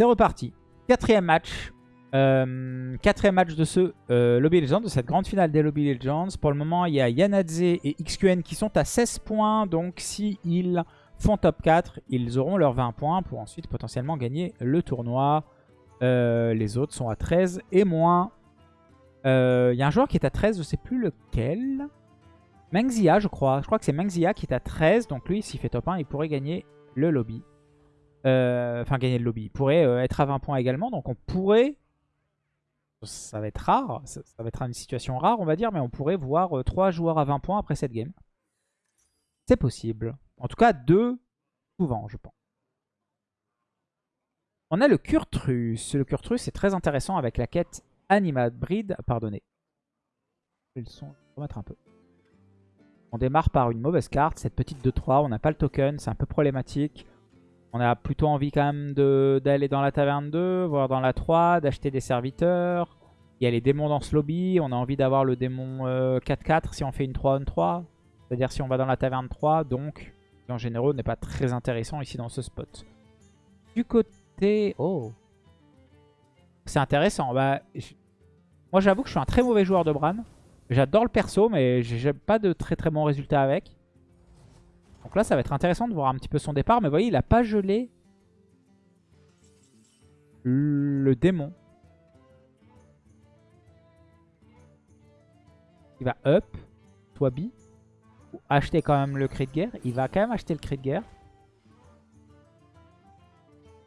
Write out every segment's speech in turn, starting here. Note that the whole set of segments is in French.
C'est reparti. Quatrième match. Euh, quatrième match de ce euh, Lobby Legends, de cette grande finale des Lobby Legends. Pour le moment, il y a Yanadze et XQN qui sont à 16 points. Donc, s'ils font top 4, ils auront leurs 20 points pour ensuite potentiellement gagner le tournoi. Euh, les autres sont à 13 et moins. Il y a un joueur qui est à 13, je ne sais plus lequel. Mengzia, je crois. Je crois que c'est Mengzia qui est à 13. Donc lui, s'il fait top 1, il pourrait gagner le lobby. Enfin, gagner le lobby. Il pourrait être à 20 points également. Donc on pourrait ça va être rare, ça, va être une situation rare on va dire, mais on pourrait voir 3 euh, joueurs à 20 points après cette game. C'est possible. En tout cas 2 souvent je pense. On a le Kurtrus. Le Kurtrus est très intéressant avec la quête Animal Breed. Pardonnez. Un peu. On démarre par une mauvaise carte, cette petite 2-3. On n'a pas le token, c'est un peu problématique. On a plutôt envie quand même d'aller dans la taverne 2, voire dans la 3, d'acheter des serviteurs. Il y a les démons dans ce lobby. On a envie d'avoir le démon 4-4 euh, si on fait une 3-1-3. C'est-à-dire si on va dans la taverne 3. Donc, en généraux, n'est pas très intéressant ici dans ce spot. Du côté... Oh C'est intéressant. Bah, Moi, j'avoue que je suis un très mauvais joueur de Bran. J'adore le perso, mais j'ai pas de très très bons résultats avec. Donc là, ça va être intéressant de voir un petit peu son départ. Mais vous voyez, il n'a pas gelé le démon. Il va up, soit B, ou acheter quand même le cri de guerre. Il va quand même acheter le cri de guerre.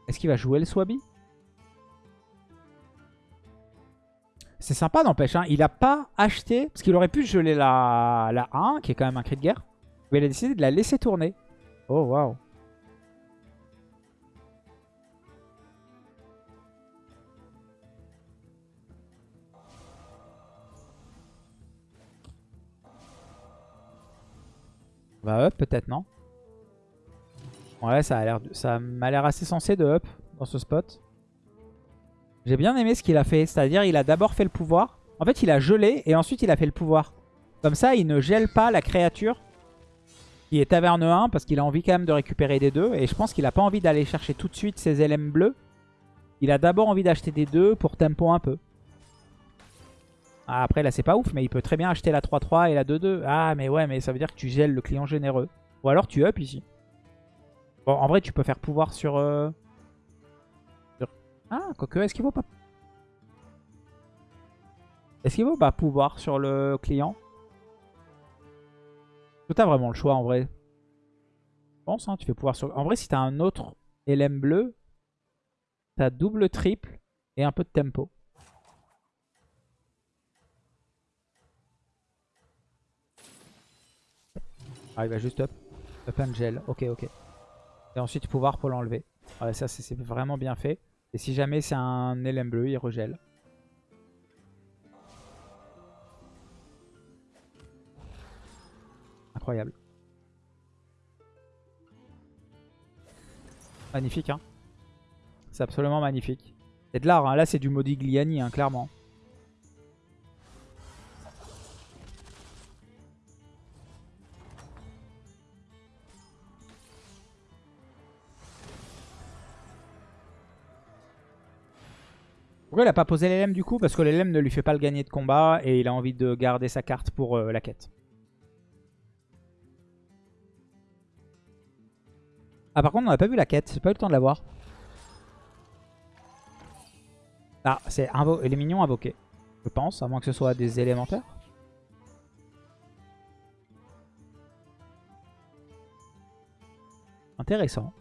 Est-ce qu'il va jouer le Swabi C'est sympa n'empêche. Hein. Il n'a pas acheté, parce qu'il aurait pu geler la, la 1, qui est quand même un cri de guerre. Mais il a décidé de la laisser tourner. Oh, waouh. Va up peut-être, non? Ouais, ça a l'air ça m'a l'air assez sensé de up dans ce spot. J'ai bien aimé ce qu'il a fait, c'est-à-dire il a d'abord fait le pouvoir. En fait, il a gelé et ensuite il a fait le pouvoir. Comme ça, il ne gèle pas la créature qui est taverne 1 parce qu'il a envie quand même de récupérer des deux. Et je pense qu'il n'a pas envie d'aller chercher tout de suite ses LM bleus. Il a d'abord envie d'acheter des deux pour tempo un peu. Ah, après là c'est pas ouf mais il peut très bien acheter la 3-3 et la 2-2. Ah mais ouais mais ça veut dire que tu gèles le client généreux. Ou alors tu up ici. Bon en vrai tu peux faire pouvoir sur... Euh... Ah quoique est-ce qu'il vaut pas... Est-ce qu'il vaut pas pouvoir sur le client? Tu as vraiment le choix en vrai. Je pense, hein, tu fais pouvoir sur... En vrai, si tu as un autre LM bleu, tu as double, triple et un peu de tempo. Ah, il va juste up. Up and gel. Ok, ok. Et ensuite pouvoir pour l'enlever. Ça, c'est vraiment bien fait. Et si jamais c'est un LM bleu, il regèle. Incroyable. Magnifique, hein. C'est absolument magnifique. C'est de l'art, hein. là c'est du Modigliani, hein, clairement. Pourquoi il a pas posé l'LM du coup? Parce que l'LM ne lui fait pas le gagner de combat et il a envie de garder sa carte pour euh, la quête. Ah par contre on n'a pas vu la quête, j'ai pas eu le temps de la voir. Ah c'est les mignons invoqués. Je pense, à moins que ce soit des élémentaires. Intéressant.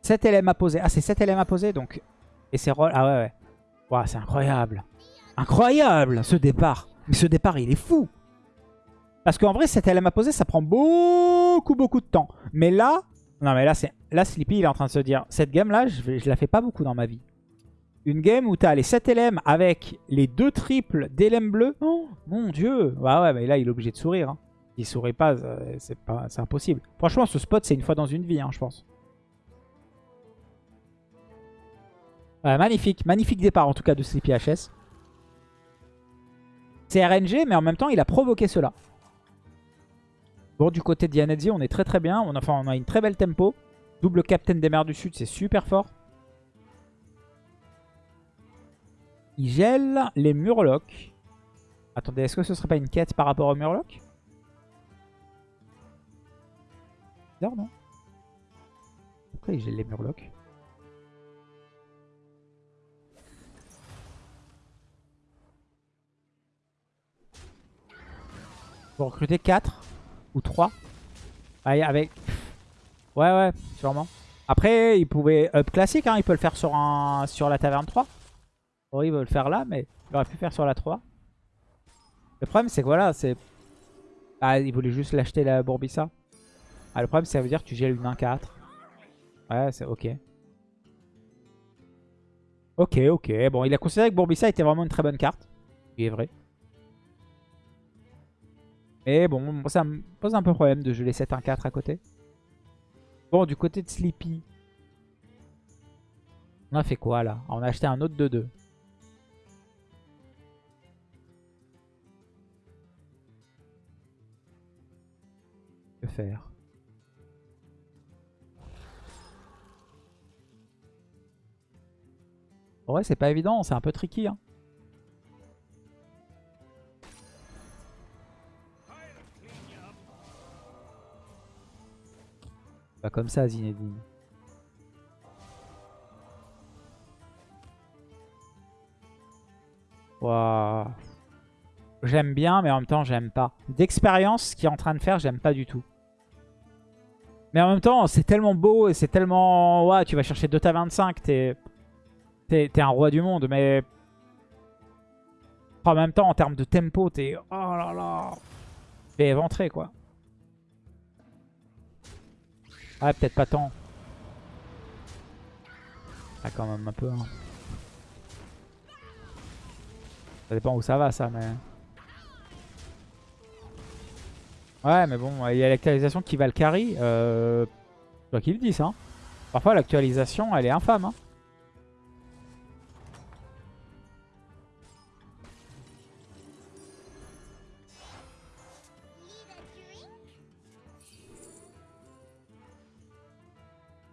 « 7 LM à poser. Ah, c'est 7 LM à poser, donc... Et c'est roll... Ah ouais, ouais. Waouh, c'est incroyable. Incroyable, ce départ. Mais ce départ, il est fou. Parce qu'en vrai, cette LM à poser, ça prend beaucoup, beaucoup de temps. Mais là, non mais là, là Sleepy, il est en train de se dire, cette game-là, je, je la fais pas beaucoup dans ma vie. Une game où tu as les 7 LM avec les deux triples d'LM bleu. Oh, mon dieu. Bah ouais, mais là, il est obligé de sourire. Hein. Il sourit pas, euh, c'est impossible. Franchement, ce spot, c'est une fois dans une vie, hein, je pense. magnifique, magnifique départ en tout cas de Sleepy HS. C'est RNG, mais en même temps, il a provoqué cela. Bon, du côté d'Yanedzi, on est très très bien. On a, enfin, on une très belle tempo. Double Captain des mers du Sud, c'est super fort. Il gèle les Murlocs. Attendez, est-ce que ce serait pas une quête par rapport aux Murlocs? Bizarre, non? Pourquoi il gèle les Murlocs? Faut recruter 4 ou 3. avec... Ouais, ouais, sûrement. Après, il pouvait up classique, hein, il peut le faire sur, un, sur la taverne 3. Bon, il veut le faire là, mais il aurait pu faire sur la 3. Le problème, c'est que voilà, c'est... Ah, il voulait juste l'acheter la Bourbissa. Ah, le problème, ça veut dire que tu gèles une 1-4. Ouais, c'est ok. Ok, ok. Bon, il a considéré que Bourbissa était vraiment une très bonne carte. Il est vrai. Mais bon, ça me pose un peu problème de geler 7-1-4 à côté. Bon, du côté de Sleepy. On a fait quoi là? On a acheté un autre 2-2. Que faire? Ouais, c'est pas évident, c'est un peu tricky. Hein. Pas comme ça, Zinedine. Waouh. J'aime bien, mais en même temps, j'aime pas. D'expérience, ce qu'il est en train de faire, j'aime pas du tout. Mais en même temps, c'est tellement beau et c'est tellement... Ouais, tu vas chercher 2 ta 25, t'es... T'es un roi du monde, mais... En même temps, en termes de tempo, t'es... Oh là là T'es éventré, quoi. Ah, peut-être pas tant. Ah, quand même un peu. Hein. Ça dépend où ça va, ça, mais... Ouais, mais bon, il y a l'actualisation qui va le carry. Euh... Toi qui le dis, ça. Hein. Parfois, l'actualisation, elle est infâme. Hein.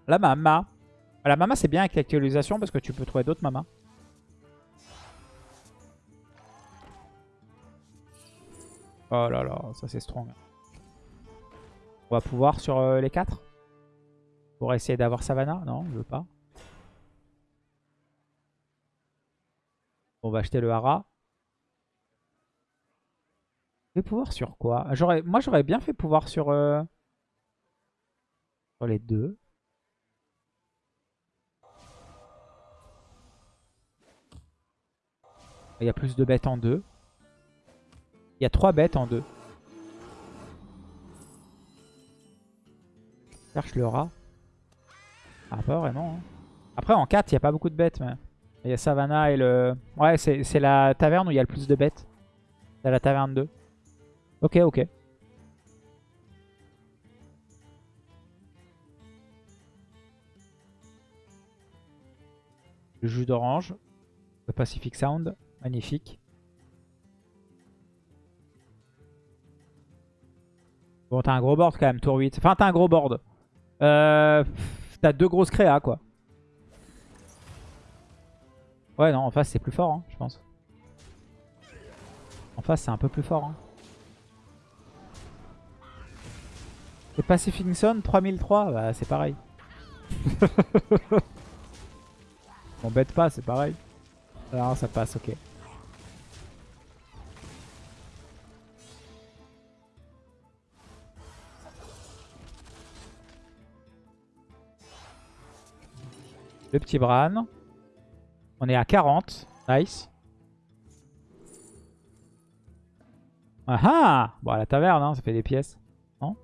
La mama. La mama, c'est bien avec l'actualisation parce que tu peux trouver d'autres mamas. Oh là là, ça c'est strong. On va pouvoir sur euh, les 4 Pour essayer d'avoir Savannah? Non, je veux pas. On va acheter le Hara. Je vais pouvoir sur quoi? Moi j'aurais bien fait pouvoir sur, euh, sur les deux. Il y a plus de bêtes en deux. Il y a trois bêtes en deux. Cherche le rat. Ah, pas vraiment. Hein. Après, en 4, il n'y a pas beaucoup de bêtes. Mais... Il y a Savannah et le... Ouais, c'est la taverne où il y a le plus de bêtes. C'est la taverne 2. Ok, ok. Le jus d'orange. Le Pacific Sound. Magnifique. Bon, t'as un gros board quand même, tour 8. Enfin, t'as un gros board. Euh, t'as deux grosses créas, quoi. Ouais, non, en face, c'est plus fort, hein, je pense. En face, c'est un peu plus fort. Hein. Le Pacific Sun, 3003, bah, c'est pareil. On bête pas, c'est pareil. Alors, ça passe, ok. Le petit Bran. On est à 40. Nice. Ah ah Bon, à la taverne, hein, ça fait des pièces. Non?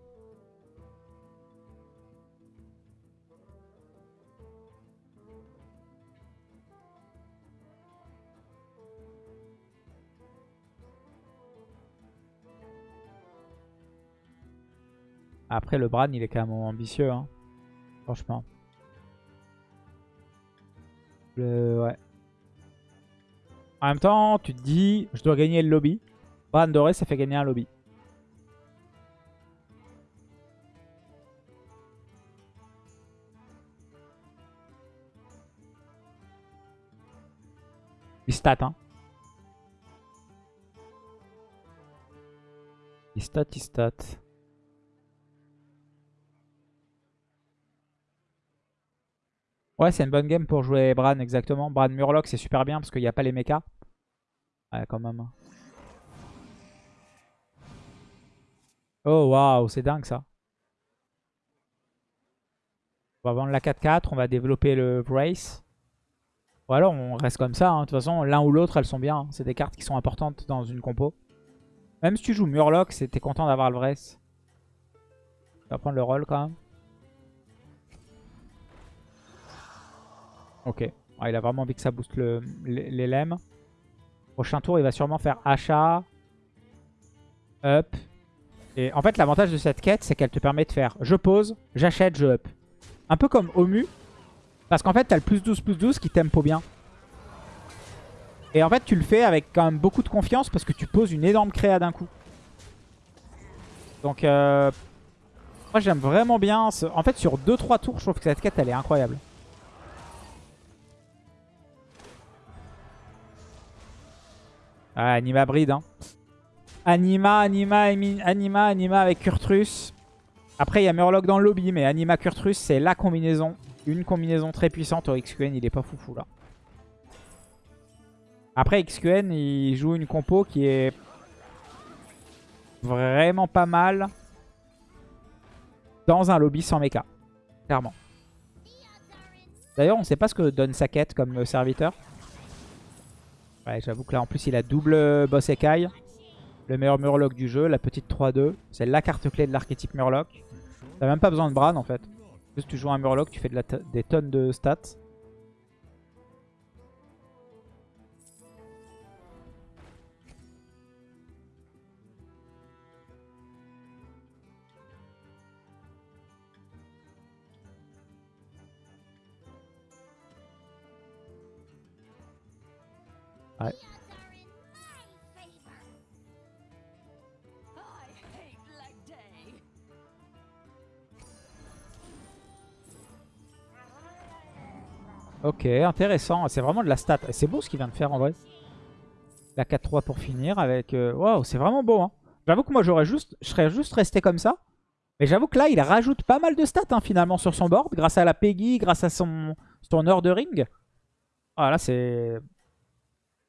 Après, le Bran, il est quand même ambitieux. Hein. Franchement. Ouais. En même temps, tu te dis, je dois gagner le lobby. Bran doré, ça fait gagner un lobby. Il stat, hein. Il stat, il stat. Ouais, c'est une bonne game pour jouer Bran, exactement. Bran Murloc, c'est super bien parce qu'il n'y a pas les mechas. Ouais, quand même. Oh, waouh, c'est dingue ça. On va vendre la 4-4, on va développer le Brace. Ou alors on reste comme ça. hein. De toute façon, l'un ou l'autre, elles sont bien. hein. C'est des cartes qui sont importantes dans une compo. Même si tu joues Murloc, t'es content d'avoir le Brace. On va prendre le rôle quand même. Ok. Il a vraiment envie que ça booste le, les, lemmes. Prochain tour, il va sûrement faire achat. Up. Et en fait, l'avantage de cette quête, c'est qu'elle te permet de faire je pose, j'achète, je up. Un peu comme Omu. Parce qu'en fait, t'as le plus 12, plus 12 qui tempo bien. Et en fait, tu le fais avec quand même beaucoup de confiance parce que tu poses une énorme créa d'un coup. Donc, euh, moi j'aime vraiment bien. Ce... En fait, sur 2-3 tours, je trouve que cette quête, elle est incroyable. Ah, Anima Bride. Hein. Anima, Anima, Anima, Anima avec Kurtrus. Après, il y a Murloc dans le lobby, mais Anima Kurtrus, c'est la combinaison. Une combinaison très puissante. Au XQN, il est pas foufou là. Après, XQN, il joue une compo qui est vraiment pas mal dans un lobby sans mecha. Clairement. D'ailleurs, on sait pas ce que donne sa quête comme serviteur. Ouais, j'avoue que là, en plus, il a double boss écaille. Le meilleur Murloc du jeu, la petite 3-2. C'est la carte clé de l'archétype Murloc. T'as même pas besoin de Bran, en fait. Juste tu joues un Murloc, tu fais des tonnes de stats. Ok, intéressant. C'est vraiment de la stat. C'est beau ce qu'il vient de faire en vrai. La 4-3 pour finir avec... euh, Waouh, c'est vraiment beau. Hein. J'avoue que moi, j'aurais juste... je serais juste resté comme ça. Mais j'avoue que là, il rajoute pas mal de stats hein, finalement sur son board. Grâce à la Peggy, grâce à son, son heure de ring. Ah là, c'est...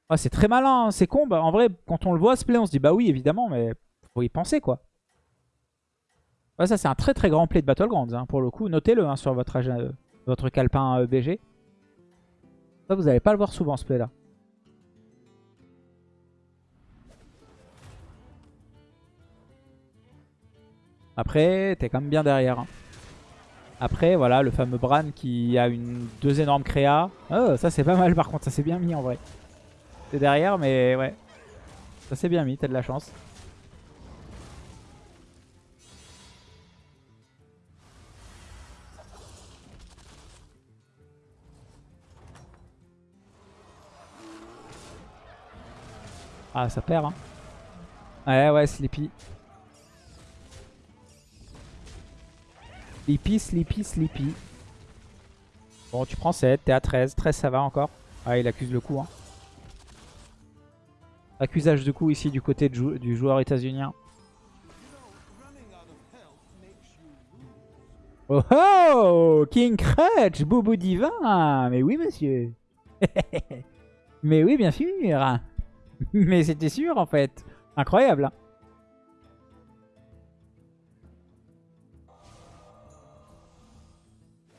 Ah, c'est très malin, hein, c'est con. Bah, en vrai, quand on le voit se play, on se dit bah oui, évidemment, mais faut y penser quoi. Ça, c'est un très très grand play de Battlegrounds. Hein, pour le coup, notez-le hein, sur votre, agenda- votre calepin euh, BG. Vous n'allez pas le voir souvent ce play là. Après, t'es quand même bien derrière. hein. Après, voilà, le fameux Bran qui a deux énormes créas. Oh, ça c'est pas mal par contre, ça c'est bien mis en vrai. T'es derrière, mais ouais. Ça c'est bien mis, t'as de la chance. Ah, ça perd, hein. Ouais, ouais, Sleepy. Sleepy, Sleepy, Sleepy. Bon, tu prends 7, t'es à 13. 13, ça va encore. Ah, il accuse le coup, hein. Accusage de coup ici du côté du joueur états-unien. Oh oh King Crutch Boubou divin Mais oui, monsieur Mais oui, bien sûr Mais c'était sûr, en fait Incroyable hein.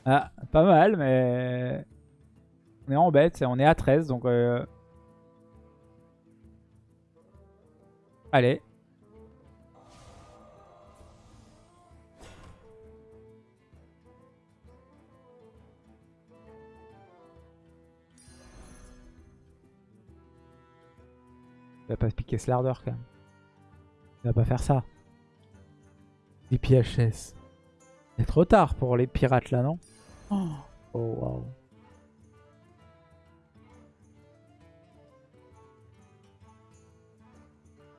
Ah, pas mal, mais... On est en bête, on est à 13, donc... euh, Allez. Il va pas piquer ce lardeur quand même. Il va pas faire ça. Les PHS. C'est trop tard pour les pirates là, non? Oh, oh waouh.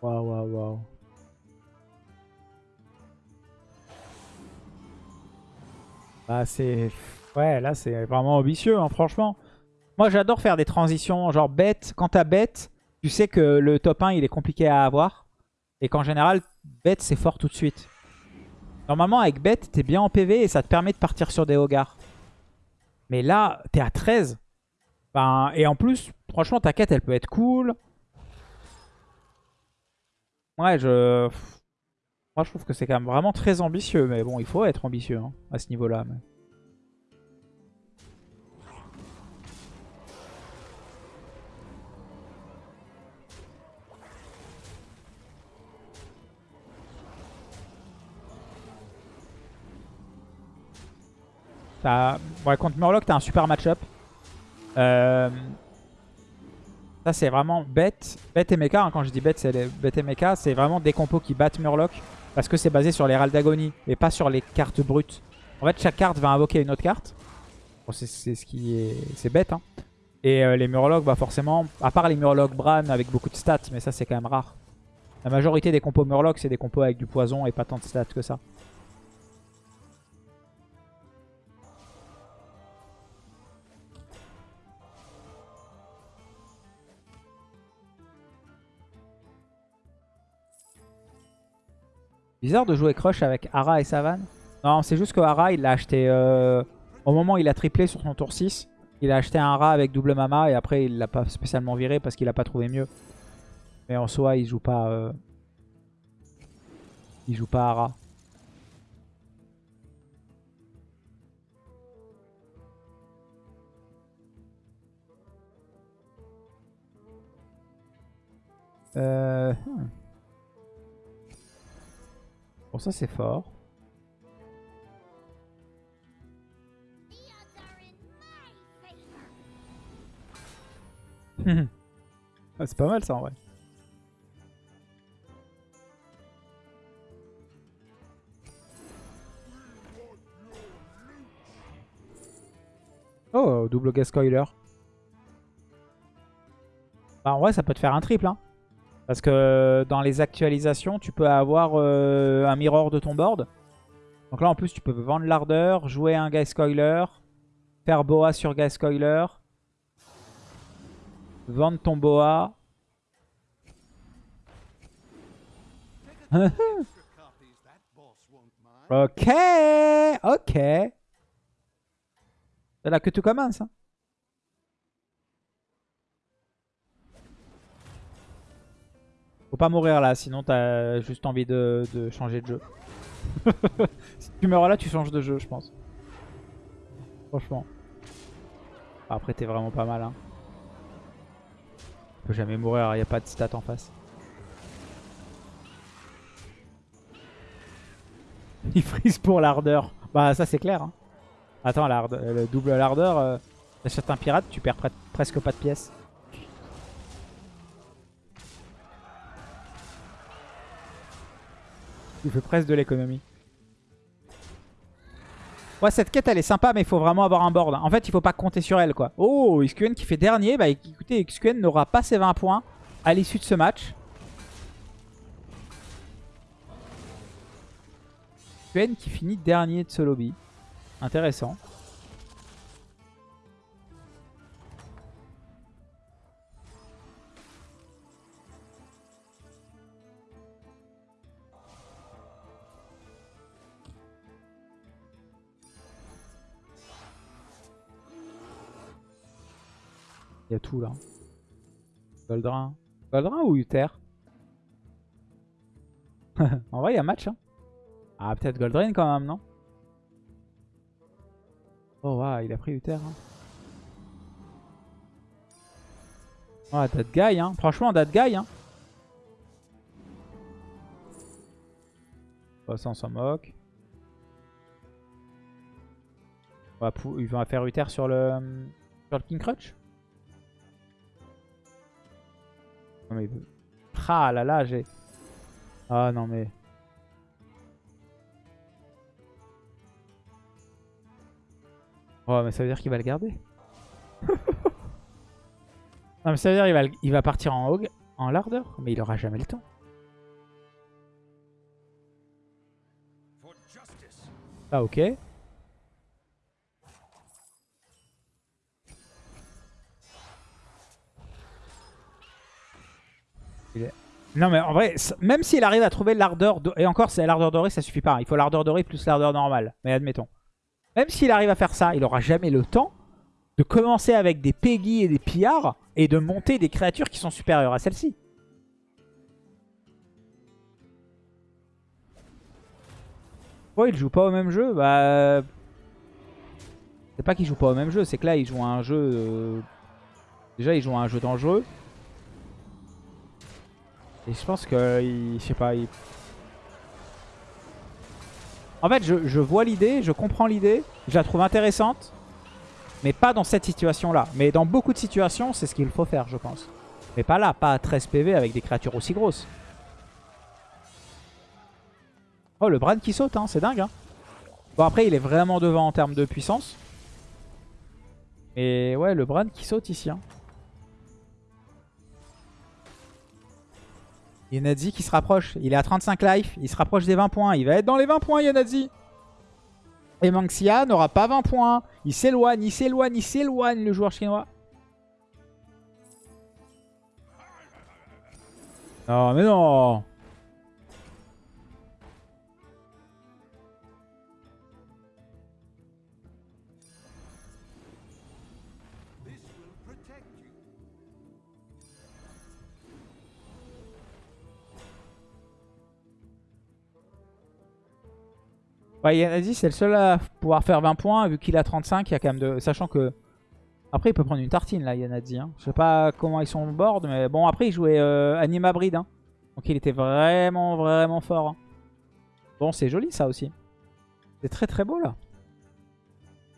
Waouh, waouh, waouh. Bah c'est... Ouais, là c'est vraiment ambitieux, hein, franchement. Moi, j'adore faire des transitions, genre bête. Quand t'as bête, tu sais que le top 1, il est compliqué à avoir. Et qu'en général, bête, c'est fort tout de suite. Normalement, avec bête, t'es bien en PV et ça te permet de partir sur des hogards. Mais là, t'es à 13. Ben, et en plus, franchement, ta quête, elle peut être cool. Ouais, je... Moi, je trouve que c'est quand même vraiment très ambitieux. Mais bon, il faut être ambitieux hein, à ce niveau-là. Ouais, contre Murloc, t'as un super match-up. Euh, ça, c'est vraiment bête. Bête et mecha. Hein. Quand je dis bête, c'est bête et mecha. C'est vraiment des compos qui battent Murloc. Parce que c'est basé sur les râles d'agonie et pas sur les cartes brutes. En fait, chaque carte va invoquer une autre carte. C'est ce qui est... C'est bête, hein. Et euh, les Murlocs, bah forcément, à part les Murlocs Bran avec beaucoup de stats, mais ça c'est quand même rare. La majorité des compos Murloc, c'est des compos avec du poison et pas tant de stats que ça. Bizarre de jouer Crush avec Ara et Savan. Non, c'est juste que Ara, il l'a acheté... Euh, au moment où il a triplé sur son tour 6, il a acheté un Ara avec double Mama et après il l'a pas spécialement viré parce qu'il a pas trouvé mieux. Mais en soi, il joue pas... Euh, il joue pas Ara. Euh... Hmm. Bon, ça c'est fort. Ah, c'est pas mal ça en vrai. Oh, double gas coiler. Bah, en vrai, ça peut te faire un triple. Hein. Parce que dans les actualisations, tu peux avoir euh, un mirror de ton board. Donc là, en plus, tu peux vendre l'ardeur, jouer un Guy Coiler, faire boa sur Guy Coiler, vendre ton boa. ok, ok. C'est là que tu commences. Hein. Pas mourir là, sinon t'as juste envie de, changer de jeu. si tu meurs là, tu changes de jeu, je pense. Franchement. Après, t'es vraiment pas mal. Hein. Tu peux jamais mourir, il a pas de stat en face. Il frise pour l'ardeur. Bah ça c'est clair. Hein. Attends, le double l'ardeur, euh, t'achètes un pirate, tu perds presque pas de pièces. Il fait presque de l'économie. Ouais, cette quête, elle est sympa, mais il faut vraiment avoir un board. En fait, il faut pas compter sur elle, quoi. Oh, XQN qui fait dernier. Bah écoutez, XQN n'aura pas ses 20 points à l'issue de ce match. XQN qui finit dernier de ce lobby. Intéressant. Il y a tout là. Goldrin. Goldrin ou Uther En vrai, il y a match. Hein. Ah, peut-être Goldrin quand même, non? Oh, waouh, il a pris Uther. Oh, guy, hein. Franchement, that guy, hein. Oh, ça, on s'en moque. il va faire Uther sur le, sur le King Crutch? Non mais... Ah là là, j'ai... Ah non mais... Oh mais ça veut dire qu'il va le garder. non mais ça veut dire qu'il va, partir en hog, en lardeur. Mais il aura jamais le temps. Ah ok. Non mais en vrai, même s'il arrive à trouver l'ardeur... Et encore, c'est l'ardeur dorée, ça suffit pas. Il faut l'ardeur dorée plus l'ardeur normale. Mais admettons. Même s'il arrive à faire ça, il aura jamais le temps de commencer avec des Peggy et des pillards et de monter des créatures qui sont supérieures à celles-ci. Pourquoi il joue pas au même jeu Bah... C'est pas qu'il joue pas au même jeu, c'est que là il joue à un jeu... Euh, déjà il joue un jeu dangereux. Et je pense que... Je sais pas... En fait je, vois l'idée, je comprends l'idée, je la trouve intéressante. Mais pas dans cette situation-là. Mais dans beaucoup de situations, c'est ce qu'il faut faire, je pense. Mais pas là, pas à 13 PV avec des créatures aussi grosses. Oh, le Bran qui saute, hein, c'est dingue. Hein. Bon, après, il est vraiment devant en termes de puissance. Et ouais, le Bran qui saute ici. Hein. Yanadzi qui se rapproche. Il est à 35 life. Il se rapproche des 20 points. Il va être dans les 20 points, Yanadzi. Et Manxia n'aura pas 20 points. Il s'éloigne, il s'éloigne, il s'éloigne le joueur chinois. Non mais non Ouais, c'est le seul à pouvoir faire 20 points. Vu qu'il a 35, il y a quand même de... Sachant que... Après, il peut prendre une tartine, là, Yanadi. Hein. Je sais pas comment ils sont board, mais bon, après, il jouait euh, Anima Breed. Hein. Donc, il était vraiment, vraiment fort. Hein. Bon, c'est joli, ça aussi. C'est très, très beau, là.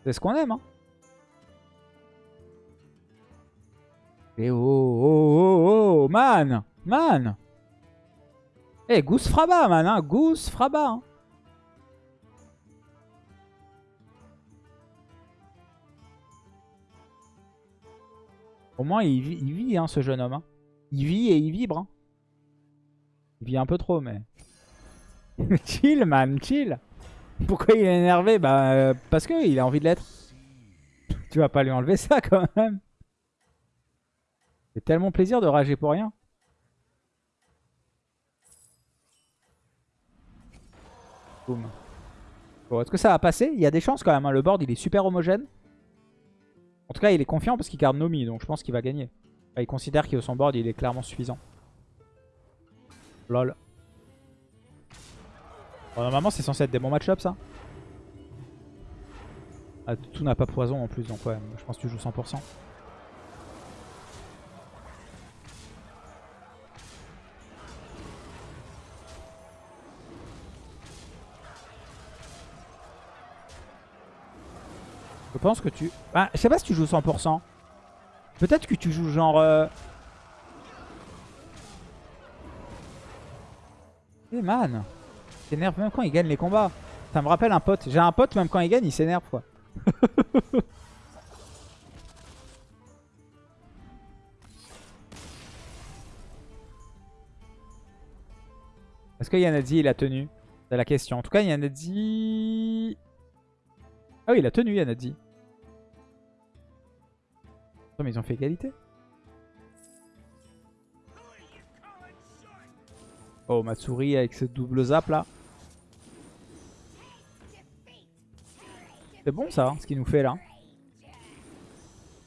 C'est ce qu'on aime, hein. Et oh, oh, oh, oh, man Man Eh, Goose Fraba, man, hein Goose Fraba, hein Au moins, il vit, hein, ce jeune homme. Hein. Il vit et il vibre. Hein. Il vit un peu trop, mais... chill, man, chill. Pourquoi il est énervé? Bah, euh, parce qu'il a envie de l'être. Tu vas pas lui enlever ça, quand même. C'est tellement plaisir de rager pour rien. Boum. Bon, est-ce que ça va passer Il y a des chances quand même. Le board, il est super homogène. En tout cas, il est confiant parce qu'il garde Nomi, donc je pense qu'il va gagner. il considère que son board, il est clairement suffisant. Lol. normalement, c'est censé être des bons match-ups, ça. Ah, tout n'a pas poison en plus, donc ouais, je pense que tu joues 100%. Je pense que tu... Bah, je sais pas si tu joues 100%. Peut-être que tu joues genre... Euh... Eh man s'énerve même quand il gagne les combats. Ça me rappelle un pote. J'ai un pote, même quand il gagne, il s'énerve quoi. Est-ce que Yanadzi il a tenu? C'est la question. En tout cas, Yanadzi... Ah oui, il a tenu, Yanadzi. Non, mais ils ont fait égalité. Oh, Matsuri avec ce double zap là. C'est bon ça, ce qu'il nous fait là.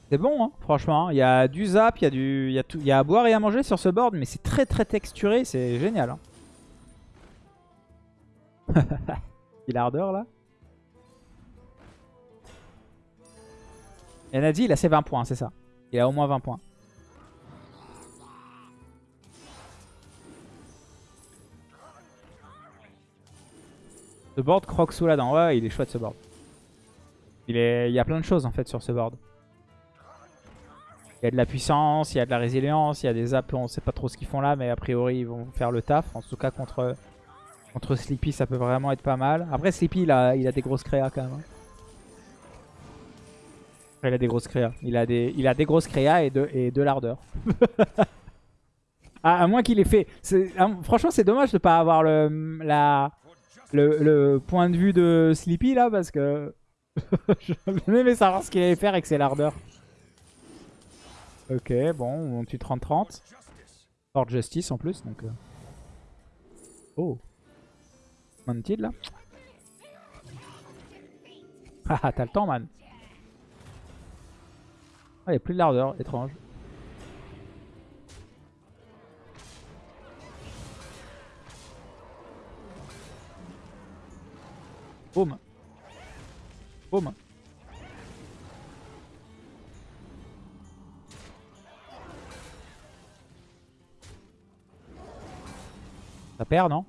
C'est bon, hein, franchement. Il y a du zap, il y, a du, il, y a tout, il à boire et à manger sur ce board, mais c'est très très texturé, c'est génial. Hein. il a là. Dit, il a ses 20 points, c'est ça. Il a au moins 20 points. Ce board croque sous la dent. Ouais, il est chouette ce board. Il, est... il y a plein de choses en fait sur ce board. Il y a de la puissance, il y a de la résilience, il y a des zaps, on sait pas trop ce qu'ils font là, mais a priori ils vont faire le taf. En tout cas contre, contre Sleepy ça peut vraiment être pas mal. Après Sleepy il a, il a des grosses créas quand même. Hein il a des grosses créas. Il a des, il a des grosses créas et de, et de l'ardeur. à, moins qu'il ait fait... Franchement, c'est dommage de ne pas avoir le, la, le, point de vue de Sleepy là, parce que... J'aurais aimé savoir ce qu'il allait faire avec ses lardeurs. Ok, bon, on tue 30-30. Fort Justice en plus, donc... euh. Oh Mounted là Ah t'as le temps man Ah il a plus de l'ardeur, étrange. Boum Boum Ça perd, non?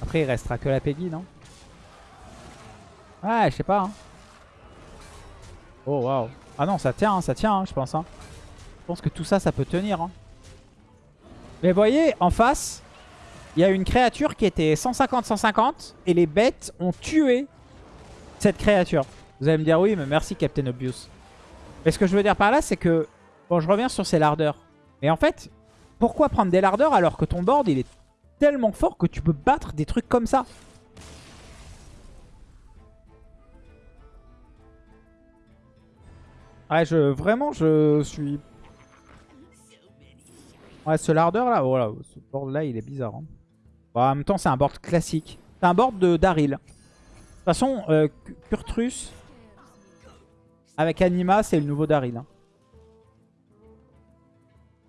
Après, il restera que la Peggy, non? Ouais, je sais pas. Hein. Oh, waouh. Ah non, ça tient, hein, ça tient, hein, je pense. Hein. Je pense que tout ça, ça peut tenir. Hein. Mais voyez, en face, il y a une créature qui était 150-150 et les bêtes ont tué cette créature. Vous allez me dire, oui, mais merci Captain Obvious. Mais ce que je veux dire par là, c'est que... Bon, je reviens sur ces lardeurs. Mais en fait, pourquoi prendre des lardeurs alors que ton board, il est tellement fort que tu peux battre des trucs comme ça? Ouais, je, vraiment, je suis... Ouais, ce lardeur là, voilà, ce board là, il est bizarre. hein. Bon, en même temps, c'est un board classique. C'est un board de Daryl. De toute façon, euh, Kurtrus avec Anima, c'est le nouveau Daryl. hein.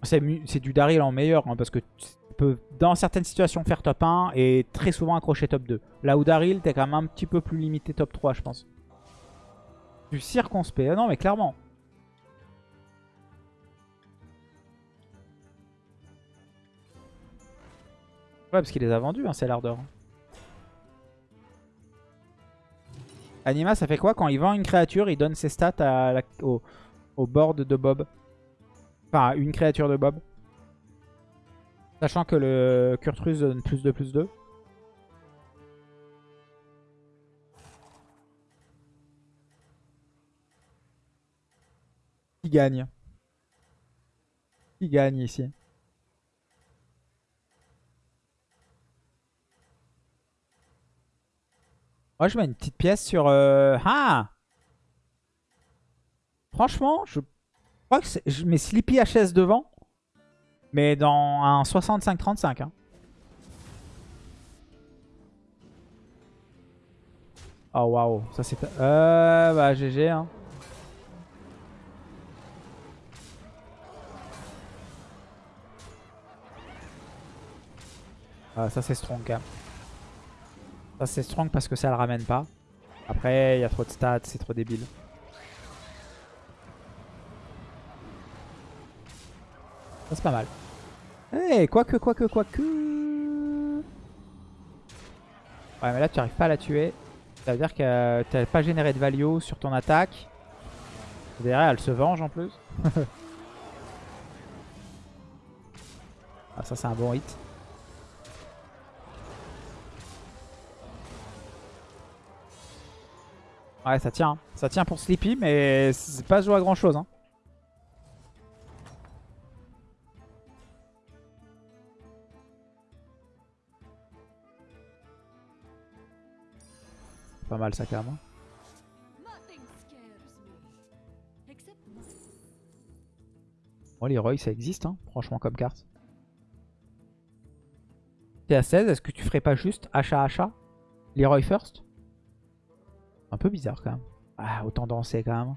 C'est du Daryl en meilleur, hein, parce que tu peux, dans certaines situations, faire top 1 et très souvent accrocher top 2. Là où Daryl, t'es quand même un petit peu plus limité top 3, je pense. Du circonspect. Ah non, mais clairement. Ouais, parce qu'il les a vendus, hein, ces lardeurs. Anima, ça fait quoi Quand il vend une créature, il donne ses stats au, board de Bob? Enfin, une créature de Bob. Sachant que le Kurtrus donne plus de plus 2. Qui gagne? Qui gagne ici? Moi, je mets une petite pièce sur... euh, Ah Franchement, je crois que je mets Sleepy HS devant. Mais dans un 65-35. Hein. Oh waouh, ça c'est... Euh, bah GG. Hein. Ah, ça c'est strong quand même. Ça c'est strong parce que ça le ramène pas. Après, il y a trop de stats, c'est trop débile. Ça c'est pas mal. Eh, quoique, quoique, quoique. Ouais, mais là tu arrives pas à la tuer. Ça veut dire que tu n'as pas généré de value sur ton attaque. Derrière, elle se venge en plus. ah, ça c'est un bon hit. Ouais, ça tient. hein. Ça tient pour Sleepy, mais c'est pas joué à grand chose. Hein. Pas mal ça, quand même. hein. Nothing scares me. Except my Moi, Leroy, ça existe, hein, franchement, comme carte. T'es à 16, est-ce que tu ferais pas juste achat-achat Leroy first? Un peu bizarre, quand même. Ah, autant danser, quand même.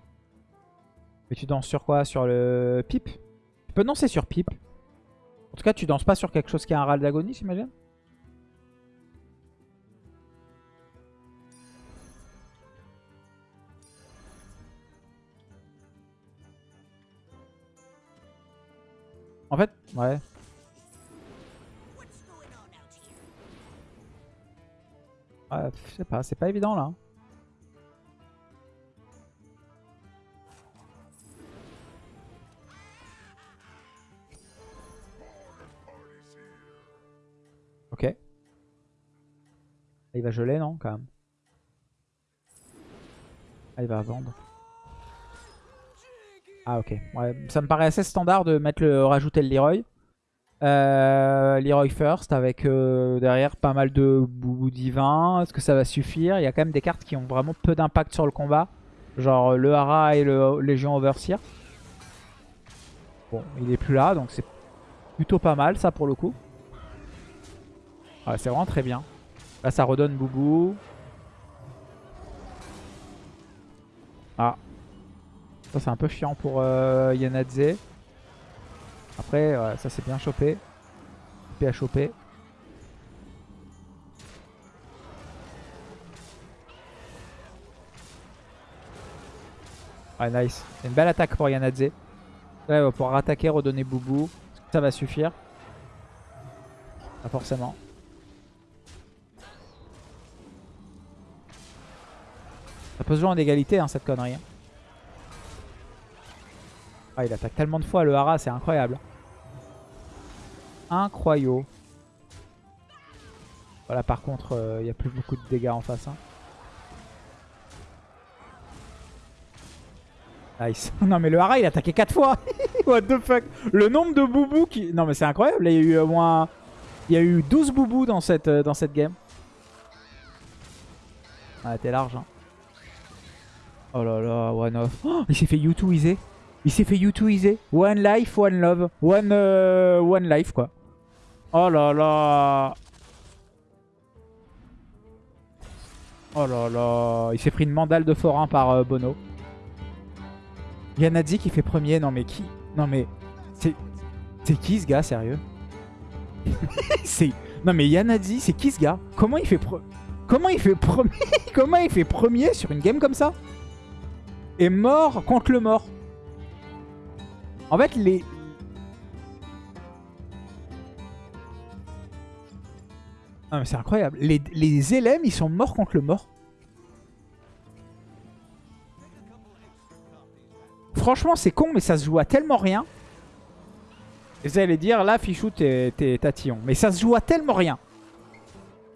Mais tu danses sur quoi? Sur le pipe? Tu peux danser sur pipe. En tout cas, tu danses pas sur quelque chose qui a un râle d'agonie, j'imagine? En fait, ouais. Ouais, je sais pas, c'est pas évident là. Il va geler, non, quand même? Ah, il va vendre. Ah, ok. Ça me paraît assez standard de mettre le, rajouter le Leroy. Euh, Leroy first avec euh, derrière pas mal de boubou divin. Est-ce que ça va suffire? Il y a quand même des cartes qui ont vraiment peu d'impact sur le combat. Genre le Hara et le Légion Overseer. Bon, il est plus là, donc c'est Plutôt pas mal ça pour le coup. Ouais, c'est vraiment très bien. Là ça redonne Boubou. Ah. Ça c'est un peu chiant pour euh, Yanadze. Après, ouais, ça c'est bien chopé. Chopé à choper. Ouais, nice. C'est une belle attaque pour Yanadze. Là, il va pouvoir attaquer, redonner Boubou. Ça va suffire Pas forcément. Ça peut se jouer en égalité, hein, cette connerie. hein. Ah, il attaque tellement de fois le Hara, c'est incroyable. Incroyable. Voilà, par contre, euh, il n'y a plus beaucoup de dégâts en face. hein. Nice. non mais le Hara il a attaqué 4 fois. What the fuck. Le nombre de boubous qui... Non mais c'est incroyable. Il y a eu au moins... Il y a eu 12 boubous dans cette, euh, dans cette game. Ah t'es large. Hein. Oh là là, one off. Oh, il s'est fait U2 Il s'est fait U2 One life, one love. One, euh, one life quoi. Oh là là. Oh là là. Il s'est pris une mandale de forain par euh, Bono. Yanadzi qui fait premier. Non mais qui? Non mais... C'est qui ce gars, sérieux? C'est... Non mais Yanadzi, c'est qui ce gars? Comment il fait pre... Comment il fait premier Comment il fait premier sur une game comme ça? Et mort contre le mort. En fait, les... Non mais c'est incroyable. Les, les ils sont morts contre le mort. Franchement, c'est con, mais ça se joue à tellement rien. Vous allez dire, là, Fichou, t'es t'es tatillon. Mais ça se joue à tellement rien.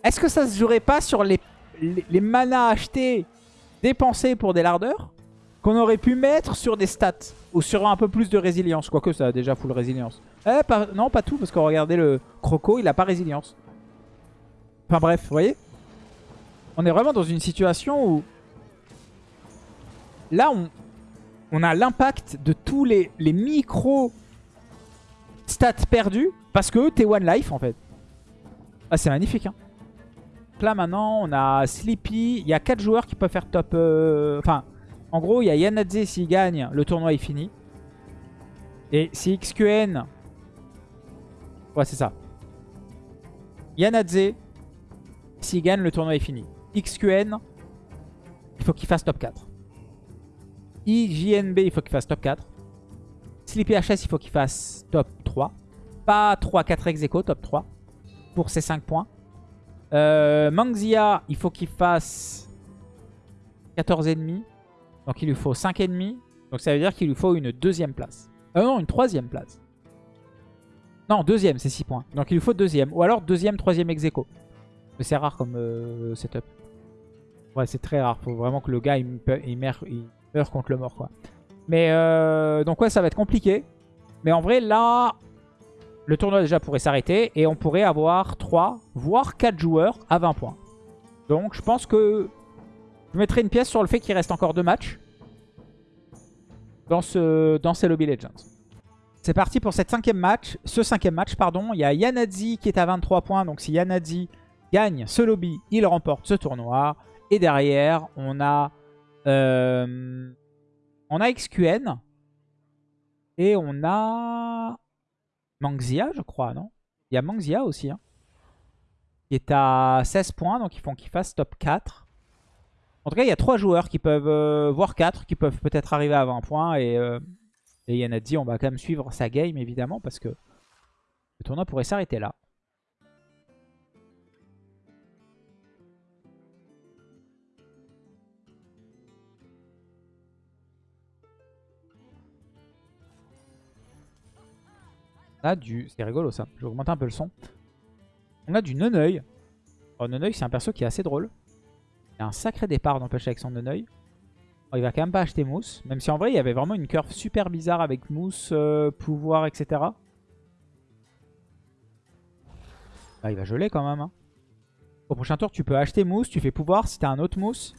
Est-ce que ça se jouerait pas sur les, les, les manas achetés, dépensés pour des lardeurs? Qu'on aurait pu mettre sur des stats Ou sur un peu plus de résilience Quoique ça a déjà full résilience. Eh, non, pas tout, parce que regardez le Croco, il a pas résilience. Enfin bref, vous voyez? On est vraiment dans une situation où... Là, on, on a l'impact de tous les, les micro stats perdus parce que t'es one life en fait. Ah, c'est magnifique. Hein. Là maintenant, on a Sleepy. Il y a 4 joueurs qui peuvent faire top. euh, Enfin, en gros, il y a Yanadze s'il gagne, le tournoi est fini. Et si XQN. Ouais, c'est ça. Yanadze, s'il gagne, le tournoi est fini. XQN, il faut qu'il fasse top 4. IJNB, il faut qu'il fasse top 4. Sleepy HS, il faut qu'il fasse top 3. Pas 3-4 ex aequo, top 3. Pour ses 5 points. Euh, Mangzia, il faut qu'il fasse 14 ennemis. Donc il lui faut 5 ennemis. Donc ça veut dire qu'il lui faut une deuxième place. Euh, non, une troisième place. Non, deuxième, c'est 6 points. Donc il lui faut deuxième. Ou alors deuxième, troisième ex. Mais c'est rare comme euh, setup. Ouais, c'est très rare. Faut vraiment que le gars, il, il il meurt contre le mort, quoi. Mais euh, donc ouais, ça va être compliqué. Mais en vrai, là, le tournoi déjà pourrait s'arrêter. Et on pourrait avoir 3, voire 4 joueurs à 20 points. Donc je pense que je mettrai une pièce sur le fait qu'il reste encore 2 matchs. Dans, ce, dans ces Lobby Legends. C'est parti pour cette cinquième match. Ce cinquième match, pardon. Il y a Yanadzi qui est à 23 points. Donc si Yanadzi gagne ce lobby, il remporte ce tournoi. Et derrière, on a... euh, on a XQN. Et on a... Mangzia, je crois, non? Il y a Mangzia aussi. Hein, qui est à 16 points. Donc ils font qu'il fasse top 4. En tout cas, il y a 3 joueurs qui peuvent... euh, voire 4 qui peuvent peut-être arriver à 20 points. Et... euh, et Yanadzi, on va quand même suivre sa game, évidemment, parce que le tournoi pourrait s'arrêter là. On a du... C'est rigolo, ça. Je vais augmenter un peu le son. On a du Neneuil. Oh, Neneuil, c'est un perso qui est assez drôle. Il a un sacré départ, n'empêche, avec son Neneuil. Oh, il va quand même pas acheter Mousse. Même si en vrai, il y avait vraiment une curve super bizarre avec Mousse, euh, pouvoir, etc. Ah, il va geler quand même. hein. Au prochain tour, tu peux acheter Mousse. Tu fais pouvoir si t'as un autre Mousse.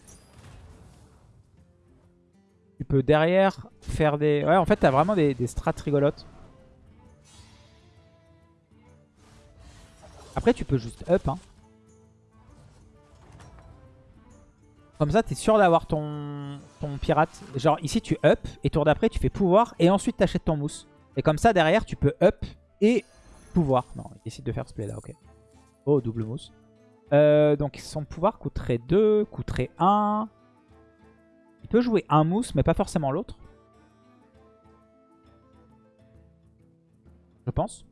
Tu peux derrière faire des... Ouais, en fait, t'as vraiment des, des strats rigolotes. Après, tu peux juste up. Hein. Comme ça, tu es sûr d'avoir ton, ton pirate. Genre ici, tu up et tour d'après, tu fais pouvoir et ensuite t'achètes ton mousse. Et comme ça, derrière, tu peux up et pouvoir. Non, il décide de faire ce play là, ok. Oh, double mousse. Euh, donc son pouvoir coûterait 2, coûterait 1. Il peut jouer un mousse, mais pas forcément l'autre. Je pense.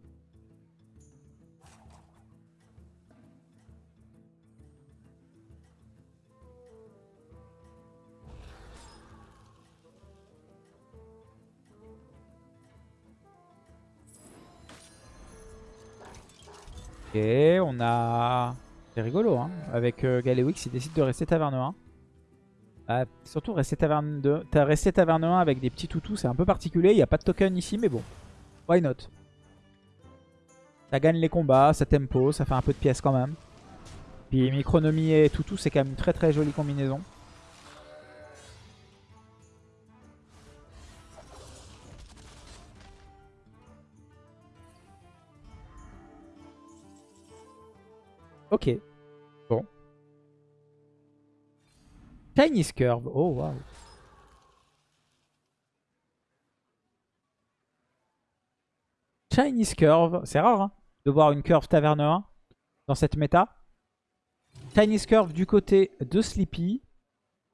Ok, on a... C'est rigolo, hein. Avec euh, Galewix, il décide de rester taverne 1. Ah, surtout rester taverne 2. T'as resté taverne 1 avec des petits toutous, c'est un peu particulier. Il n'y a pas de token ici, mais bon. Why not? Ça gagne les combats, ça tempo, ça fait un peu de pièces quand même. Puis Micronomie et toutou, c'est quand même une très très jolie combinaison. Ok. Bon. Chinese Curve. Oh, wow. Chinese Curve. C'est rare hein, de voir une curve taverne 1 dans cette méta. Chinese Curve du côté de Sleepy.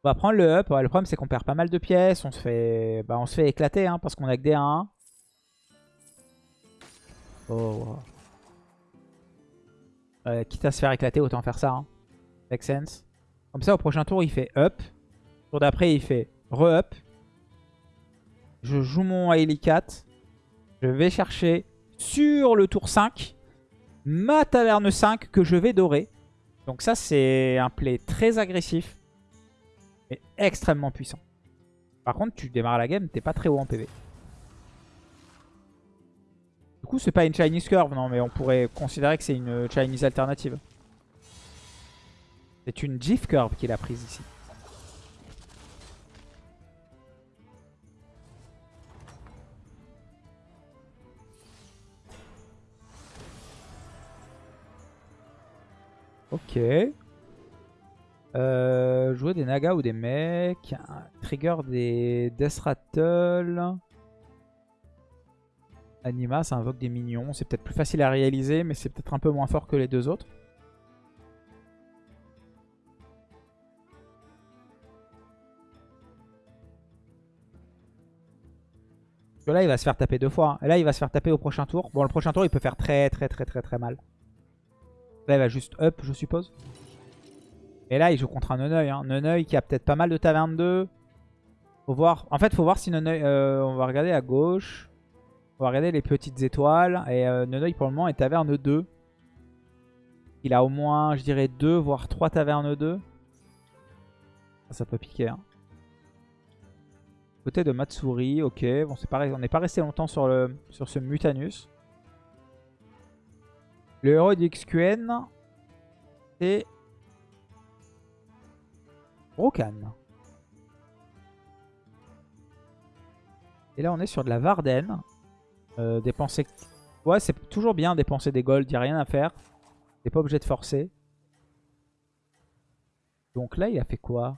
On va prendre le up. le problème, c'est qu'on perd pas mal de pièces. On se fait, bah, on se fait éclater hein, parce qu'on a que des 1. Oh, wow. Euh, quitte à se faire éclater, autant faire ça. Hein. Make sense. Comme ça, au prochain tour, il fait up. Tour d'après, il fait re-up. Je joue mon 4. Je vais chercher sur le tour 5 ma taverne 5 que je vais dorer. Donc ça, c'est un play très agressif. Mais extrêmement puissant. Par contre, tu démarres la game, t'es pas très haut en PV. C'est pas une Chinese curve, non, mais on pourrait considérer que c'est une Chinese alternative. C'est une GIF curve qu'il a prise ici. Ok. Euh, jouer des nagas ou des mecs. Trigger des Death Rattle. Anima, ça invoque des minions. C'est peut-être plus facile à réaliser, mais c'est peut-être un peu moins fort que les deux autres. Là, il va se faire taper deux fois. Et là, il va se faire taper au prochain tour. Bon, le prochain tour, il peut faire très, très, très, très, très mal. Là, il va juste up, je suppose. Et là, il joue contre un Neneuil. Hein. Neneuil qui a peut-être pas mal de taverne 2. Faut voir. En fait, faut voir si Neneuil... On va regarder à gauche. On va regarder les petites étoiles. Et euh, pour le moment, est taverne 2. Il a au moins, je dirais, 2, voire 3 tavernes 2. Ça, peut piquer. Hein. Côté de Matsuri, ok. Bon, c'est pareil, on n'est pas resté longtemps sur, le, sur ce Mutanus. Le héros d'XQN, c'est Rokan. Et là, on est sur de la Varden. Euh, dépenser... Ouais, c'est toujours bien dépenser des golds, il a rien à faire. T'es pas obligé de forcer. Donc là, il a fait quoi?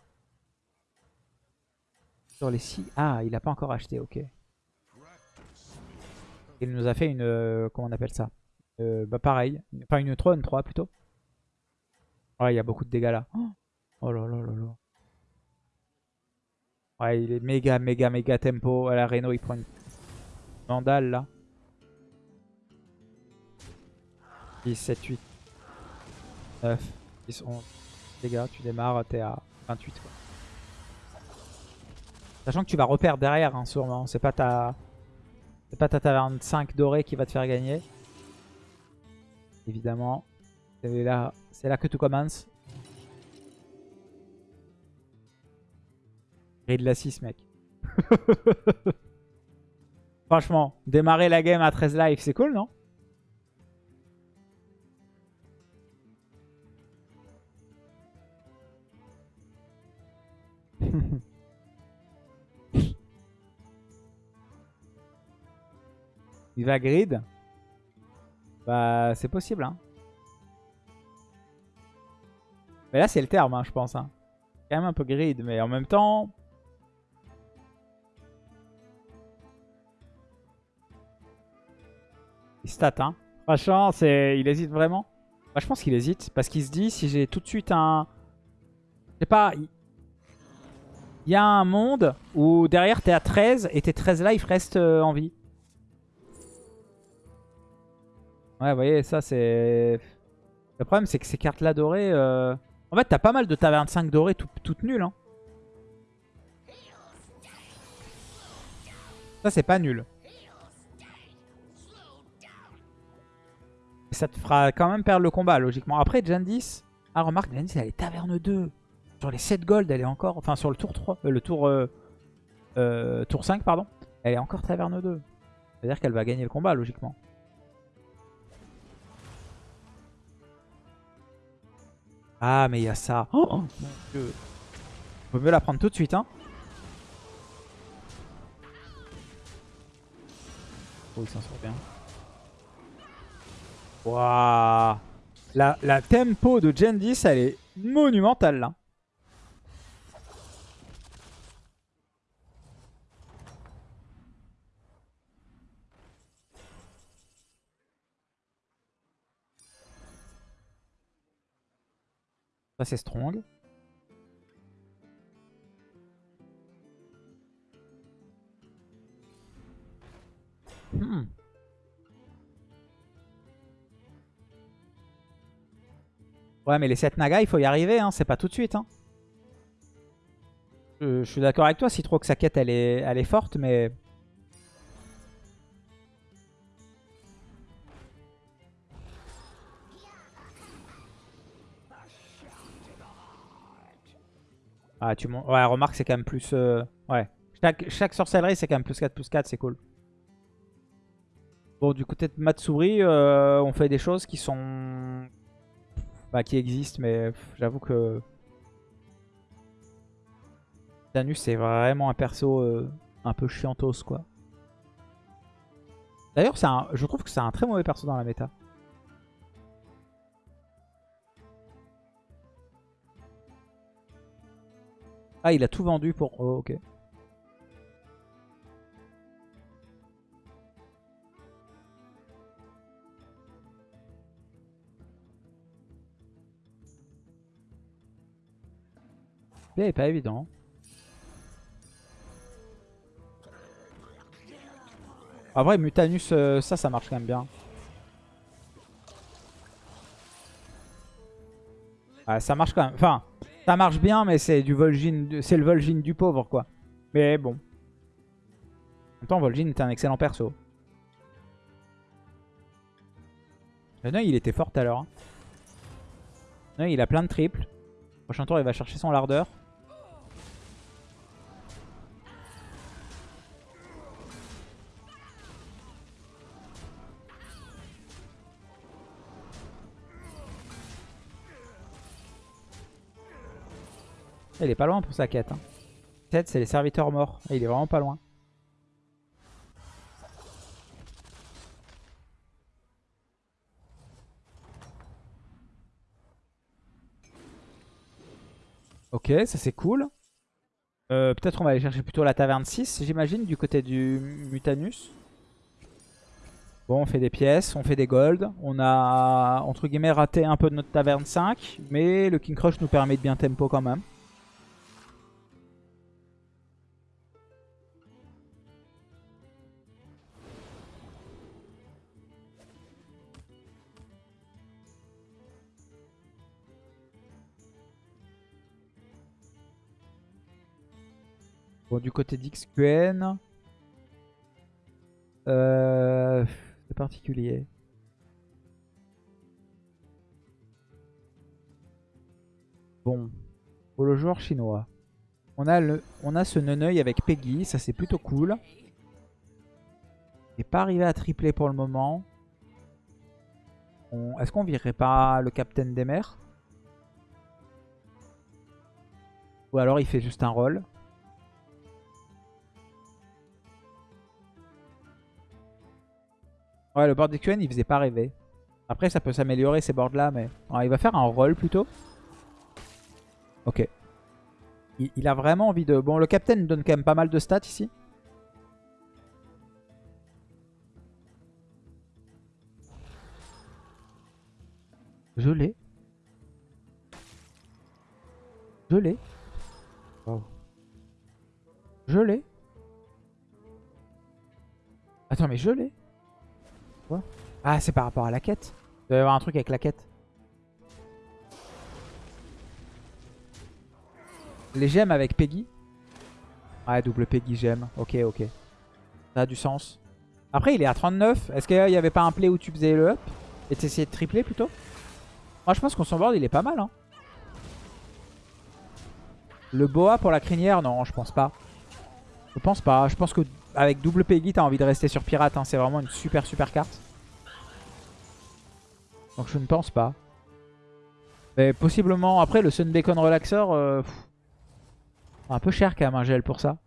Sur les 6... Ah, il a pas encore acheté, ok. Il nous a fait une... Euh, comment on appelle ça? Euh, Bah pareil. Enfin une 3, une 3 plutôt. Ouais, il y a beaucoup de dégâts là. Oh là là là là. Ouais, il est méga, méga, méga tempo. À la Reno, il prend une vandale là. 10, 7, 8, 9, 10, 11. Dégâts, tu démarres, t'es à 28 quoi. Sachant que tu vas reperdre derrière, hein, sûrement. C'est pas ta... C'est pas ta taverne 5 dorée qui va te faire gagner. Évidemment. C'est là, que tout commence. De la 6, mec. Franchement, démarrer la game à 13 live, c'est cool, non? Il va grid? Bah, c'est possible, hein. Mais là, c'est le terme, hein, je pense. Hein. Quand même un peu grid, mais en même temps... Il stat, hein. Franchement, il hésite vraiment. Moi, je pense qu'il hésite. Parce qu'il se dit, si j'ai tout de suite un... Je sais pas... Il y a un monde où derrière, t'es à 13 et tes 13 life restent euh, en vie. Ouais, vous voyez, ça, c'est... Le problème, c'est que ces cartes-là dorées... euh, En fait, t'as pas mal de tavernes 5 dorées tout- toutes nulles. Hein. Ça, c'est pas nul. Ça te fera quand même perdre le combat, logiquement. Après, Jandis... Ah, remarque, Jandis, elle est taverne 2. Sur les 7 gold, elle est encore... Enfin, sur le tour 3... euh, le tour... euh, euh, tour 5, pardon. Elle est encore taverne 2. C'est-à-dire qu'elle va gagner le combat, logiquement. Ah, mais il y a ça. Oh, mon dieu. Vaut mieux la prendre tout de suite, hein. Oh, il s'en sort bien. Waouh. La, la tempo de Jandis, elle est monumentale, là. Ça, c'est strong. Hmm. Ouais, mais les 7 nagas, il faut y arriver, hein. c'est pas tout de suite. Hein. Je, suis d'accord avec toi, si trop que sa quête, elle est, elle est forte, mais... Ah, tu Ouais, remarque, c'est quand même plus... euh, Ouais. Chaque, chaque sorcellerie, c'est quand même plus 4, plus 4, c'est cool. Bon, du côté de Matsuri, euh, on fait des choses qui sont... Bah, qui existent, mais j'avoue que... Danus, c'est vraiment un perso euh, un peu chiantos, quoi. D'ailleurs, un- je trouve que c'est un très mauvais perso dans la méta. Ah, il a tout vendu pour... Oh, ok. Il est pas évident. En vrai, Mutanus, euh, ça, ça marche quand même bien. Ah, ça marche quand même. Enfin, ça marche bien, mais c'est du Vol'jin, c'est le Vol'jin du pauvre, quoi. Mais bon. En même temps, Vol'jin est un excellent perso. Le il était fort tout à l'heure. hein. Il a plein de triples. Prochain tour, il va chercher son lardeur. Il est pas loin pour sa quête. Hein. 7, c'est les serviteurs morts. Il est vraiment pas loin. Ok, ça c'est cool. Euh, Peut-être on va aller chercher plutôt la taverne 6, j'imagine, du côté du Mutanus. Bon, on fait des pièces, on fait des golds. On a, entre guillemets, raté un peu de notre taverne 5. Mais le King Crush nous permet de bien tempo quand même. Du côté d'XQN... Euh, c'est particulier. Bon, pour le joueur chinois, on a, le, on a ce Neneuil avec Peggy, ça c'est plutôt cool. N'est pas arrivé à tripler pour le moment. Est-ce qu'on virerait pas le Capitaine des mers? Ou alors il fait juste un rôle Ouais, le board d'XQN, il faisait pas rêver. Après, ça peut s'améliorer ces boards là, mais... Il va faire un roll plutôt. Ok. Il, il a vraiment envie de... Bon, le capitaine donne quand même pas mal de stats ici. Je l'ai. Je l'ai. Wow. Je l'ai. Attends, mais je l'ai. Ah, c'est par rapport à la quête. Il doit y avoir un truc avec la quête. Les gemmes avec Peggy? Ouais, double Peggy gemme. Ok, ok. Ça a du sens. Après, il est à 39. Est-ce qu'il n'y avait pas un play où tu faisais le up Et t'essayais de tripler plutôt? Moi, je pense qu'on s'en board, il est pas mal. Hein. Le boa pour la crinière, non, je pense pas. Je pense pas. Je pense que avec double Peggy, t'as envie de rester sur pirate. Hein. C'est vraiment une super super carte. Donc je ne pense pas. Mais possiblement, après le Sun Bacon Relaxer, euh, un peu cher quand même un gel pour ça.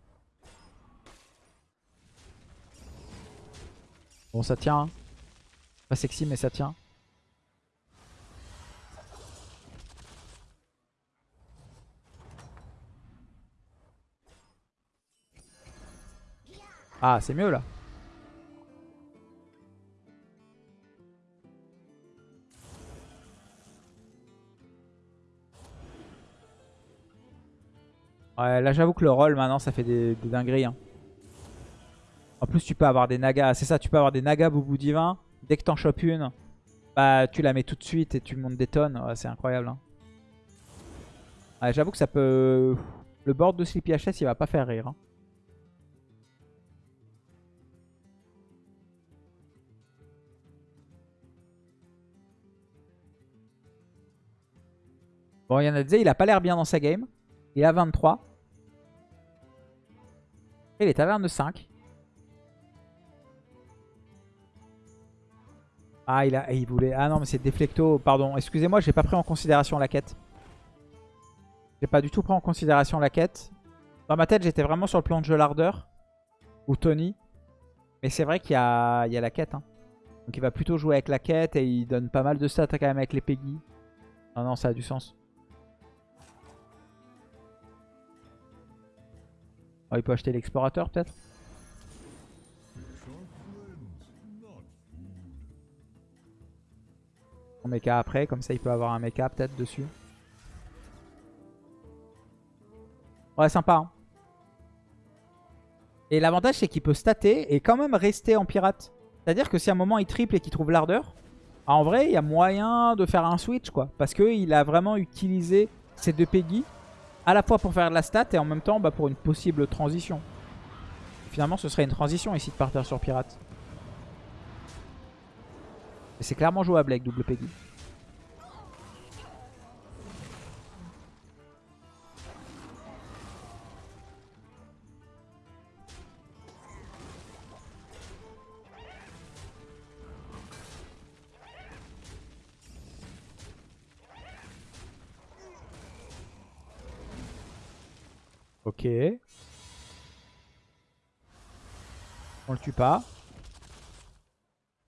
Bon ça tient. hein. Pas sexy mais ça tient. Ah c'est mieux là. Ouais, là j'avoue que le roll maintenant ça fait des, dingueries. hein. En plus tu peux avoir des nagas, c'est ça, tu peux avoir des nagas boubou divin. Dès que t'en chopes une, bah tu la mets tout de suite et tu montes des tonnes. Ouais, c'est incroyable. hein. Ouais, j'avoue que ça peut... Le board de Sleepy HS il va pas faire rire. hein. Bon, Yanadze, il a pas l'air bien dans sa game. Il a 23. Et il est taverne de 5. Ah, il, a, il voulait... Ah non, mais c'est Deflecto. Pardon, excusez-moi, j'ai pas pris en considération la quête. J'ai pas du tout pris en considération la quête. Dans ma tête, j'étais vraiment sur le plan de jeu l'ardeur. Ou Tony. Mais c'est vrai qu'il y y a la quête. hein. Donc il va plutôt jouer avec la quête et il donne pas mal de stats quand même avec les Peggy. Non, non, ça a du sens. Oh, il peut acheter l'explorateur peut-être Son mecha après, comme ça il peut avoir un mecha peut-être dessus. Ouais, sympa. hein. Et l'avantage c'est qu'il peut stater et quand même rester en pirate. C'est-à-dire que si à un moment il triple et qu'il trouve l'ardeur, ah, en vrai il y a moyen de faire un switch quoi. Parce qu'il a vraiment utilisé ces deux Peggy à la fois pour faire de la stat et en même temps bah, pour une possible transition. Finalement ce serait une transition ici de partir sur pirate. C'est clairement jouable avec double. Ok. On le tue pas.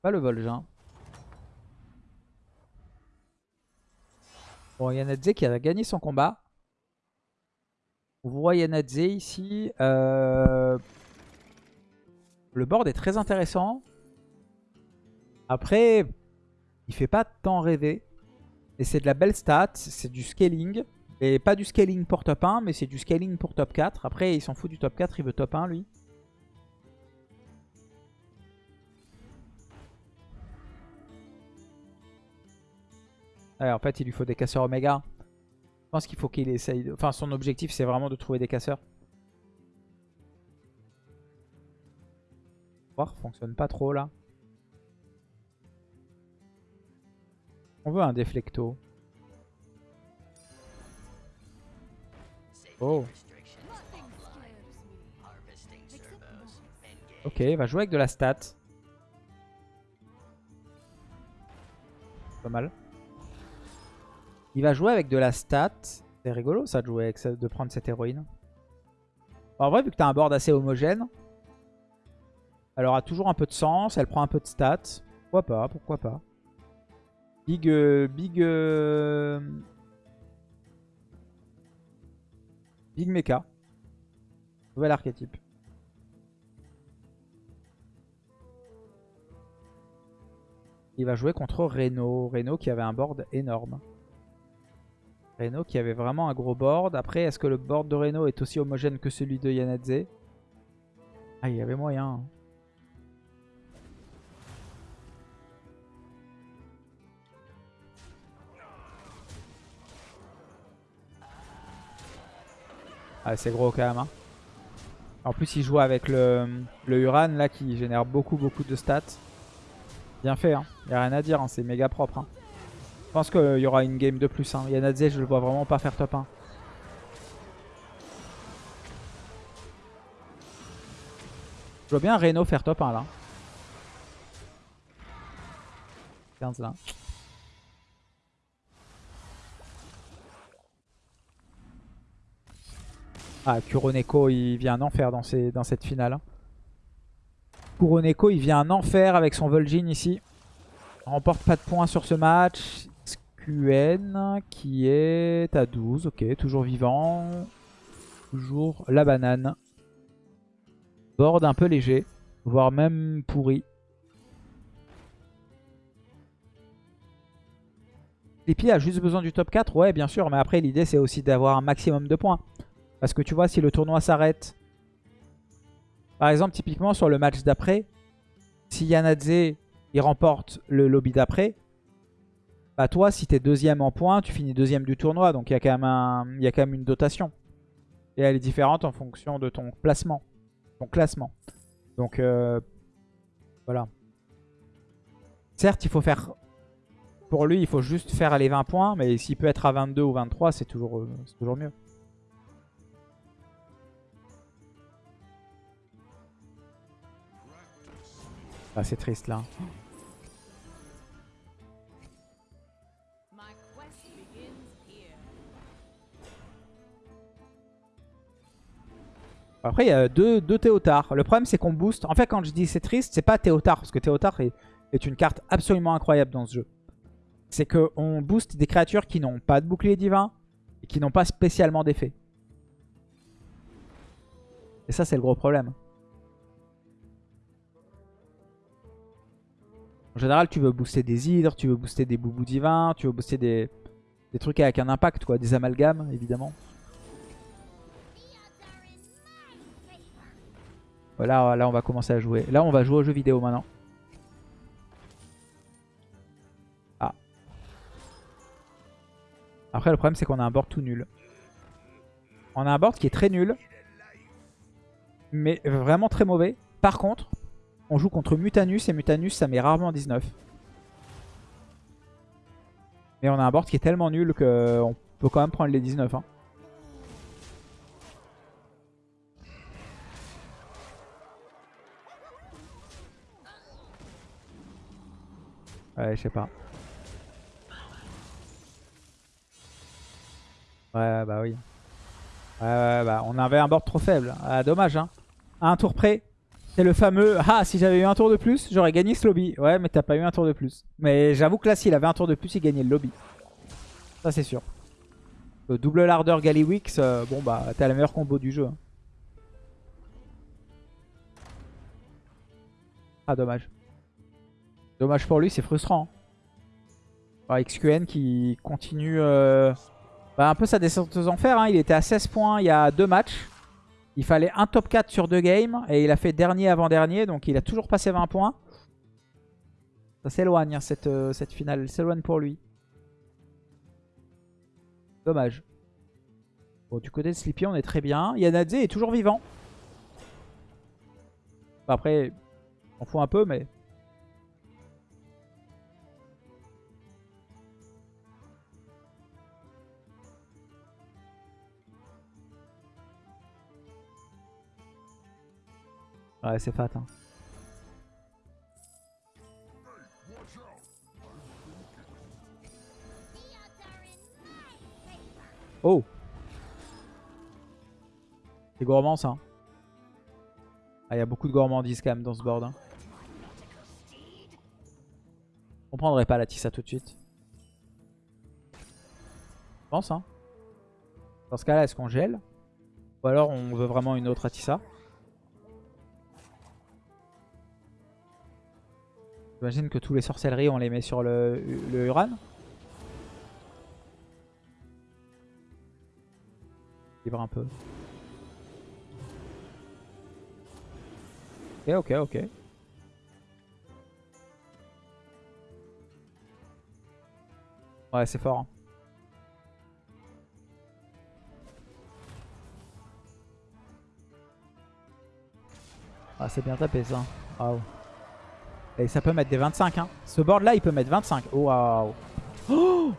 Pas le Vol'jin. Bon, Yanadze qui a gagné son combat. On voit Yanadze ici. Euh, Le board est très intéressant. Après, il fait pas tant rêver. Et c'est de la belle stat. C'est du scaling. Et pas du scaling pour top 1, mais c'est du scaling pour top 4. Après, il s'en fout du top 4, il veut top 1 lui. En fait, il lui faut des casseurs Oméga. Je pense qu'il faut qu'il essaye... de- Enfin, son objectif, c'est vraiment de trouver des casseurs. Voir, fonctionne pas trop là. On veut un déflecto. Oh. Ok, il va jouer avec de la stat. Pas mal. Il va jouer avec de la stat. C'est rigolo ça de jouer avec de prendre cette héroïne. Bon, en vrai, vu que tu as un board assez homogène, elle aura toujours un peu de sens, elle prend un peu de stats. Pourquoi pas, pourquoi pas. Big... euh, big... euh, Big Mecha. Nouvel archétype. Il va jouer contre Reno. Reno qui avait un board énorme. Reno qui avait vraiment un gros board. Après, est-ce que le board de Reno est aussi homogène que celui de Yanadze? Ah, il y avait moyen. Ah, c'est gros quand même. hein. En plus, il joue avec le, Uran là qui génère beaucoup, beaucoup de stats. Bien fait, hein. y a rien à dire, hein. c'est méga propre. hein. Je pense qu'il y aura une game de plus. Hein. Yanadze, je le vois vraiment pas faire top 1. Je vois bien Reno faire top 1 là. 15 là. Ah, Kuroneko, il vient un enfer dans, cette finale. Kuroneko, il vient un enfer avec son Vol'jin ici. Remporte pas de points sur ce match. SQN qui est à 12. Ok, toujours vivant. Toujours la banane. Board un peu léger, voire même pourri. Sleepy a juste besoin du top 4 Ouais, bien sûr, mais après l'idée c'est aussi d'avoir un maximum de points. Parce que tu vois, si le tournoi s'arrête, par exemple, typiquement sur le match d'après, si Yanadze il remporte le lobby d'après, bah toi, si t'es deuxième en points, tu finis deuxième du tournoi. Donc il y, a quand même un- y a quand même une dotation. Et elle est différente en fonction de ton placement, ton classement. Donc euh, voilà. Certes, il faut faire... Pour lui, il faut juste faire les 20 points. Mais s'il peut être à 22 ou 23, c'est toujours, euh, c'est toujours mieux. Ah, c'est triste là. Après, il y a deux, deux Théotards. Le problème, c'est qu'on booste. En fait, quand je dis c'est triste, c'est pas Théotard. Parce que Théotard est, est une carte absolument incroyable dans ce jeu. C'est qu'on booste des créatures qui n'ont pas de bouclier divin et qui n'ont pas spécialement d'effet. Et ça, c'est le gros problème. En général, tu veux booster des hydres, tu veux booster des boubous divins, tu veux booster des, des trucs avec un impact, quoi. Des amalgames, évidemment. Voilà, là on va commencer à jouer. Là on va jouer aux jeux vidéo maintenant. Ah. Après le problème c'est qu'on a un board tout nul. On a un board qui est très nul. Mais vraiment très mauvais. Par contre, on joue contre Mutanus et Mutanus ça met rarement 19. Mais on a un board qui est tellement nul qu'on peut quand même prendre les 19. hein. Ouais, je sais pas. Ouais, bah oui. Ouais, bah on avait un board trop faible. Ah, dommage, hein. Un tour près, c'est le fameux « Ah, si j'avais eu un tour de plus, j'aurais gagné ce lobby. » Ouais, mais t'as pas eu un tour de plus. Mais j'avoue que là, s'il avait un tour de plus, il gagnait le lobby. Ça, c'est sûr. Le double larder Gallywix, euh, bon bah, t'as la meilleure combo du jeu. hein. Ah, dommage. Dommage pour lui, c'est frustrant. XQN qui continue euh, bah, un peu sa descente aux enfers. hein. Il était à 16 points il y a deux matchs. Il fallait un top 4 sur deux games. Et il a fait dernier avant-dernier. Donc il a toujours passé 20 points. Ça s'éloigne hein, cette, euh, cette finale. S'éloigne pour lui. Dommage. Bon, du côté de Sleepy, on est très bien. Yanadze est toujours vivant. Après, on fout un peu, mais... Ouais, c'est fat. Hein. Oh C'est gourmand ça. Ah, il y a beaucoup de gourmandise quand même dans ce board. Hein. On prendrait pas la Tissa tout de suite. Je pense hein. Dans ce cas là, est-ce qu'on gèle? Ou alors on veut vraiment une autre Atissa. J'imagine que tous les sorcelleries, on les met sur le, le Uran. Libre un peu. Ok, ok, ok. Ouais, c'est fort. hein. Ah, c'est bien tapé ça. Waouh. Et ça peut mettre des 25. Hein. Ce board là, il peut mettre 25. Oh, waouh. Oh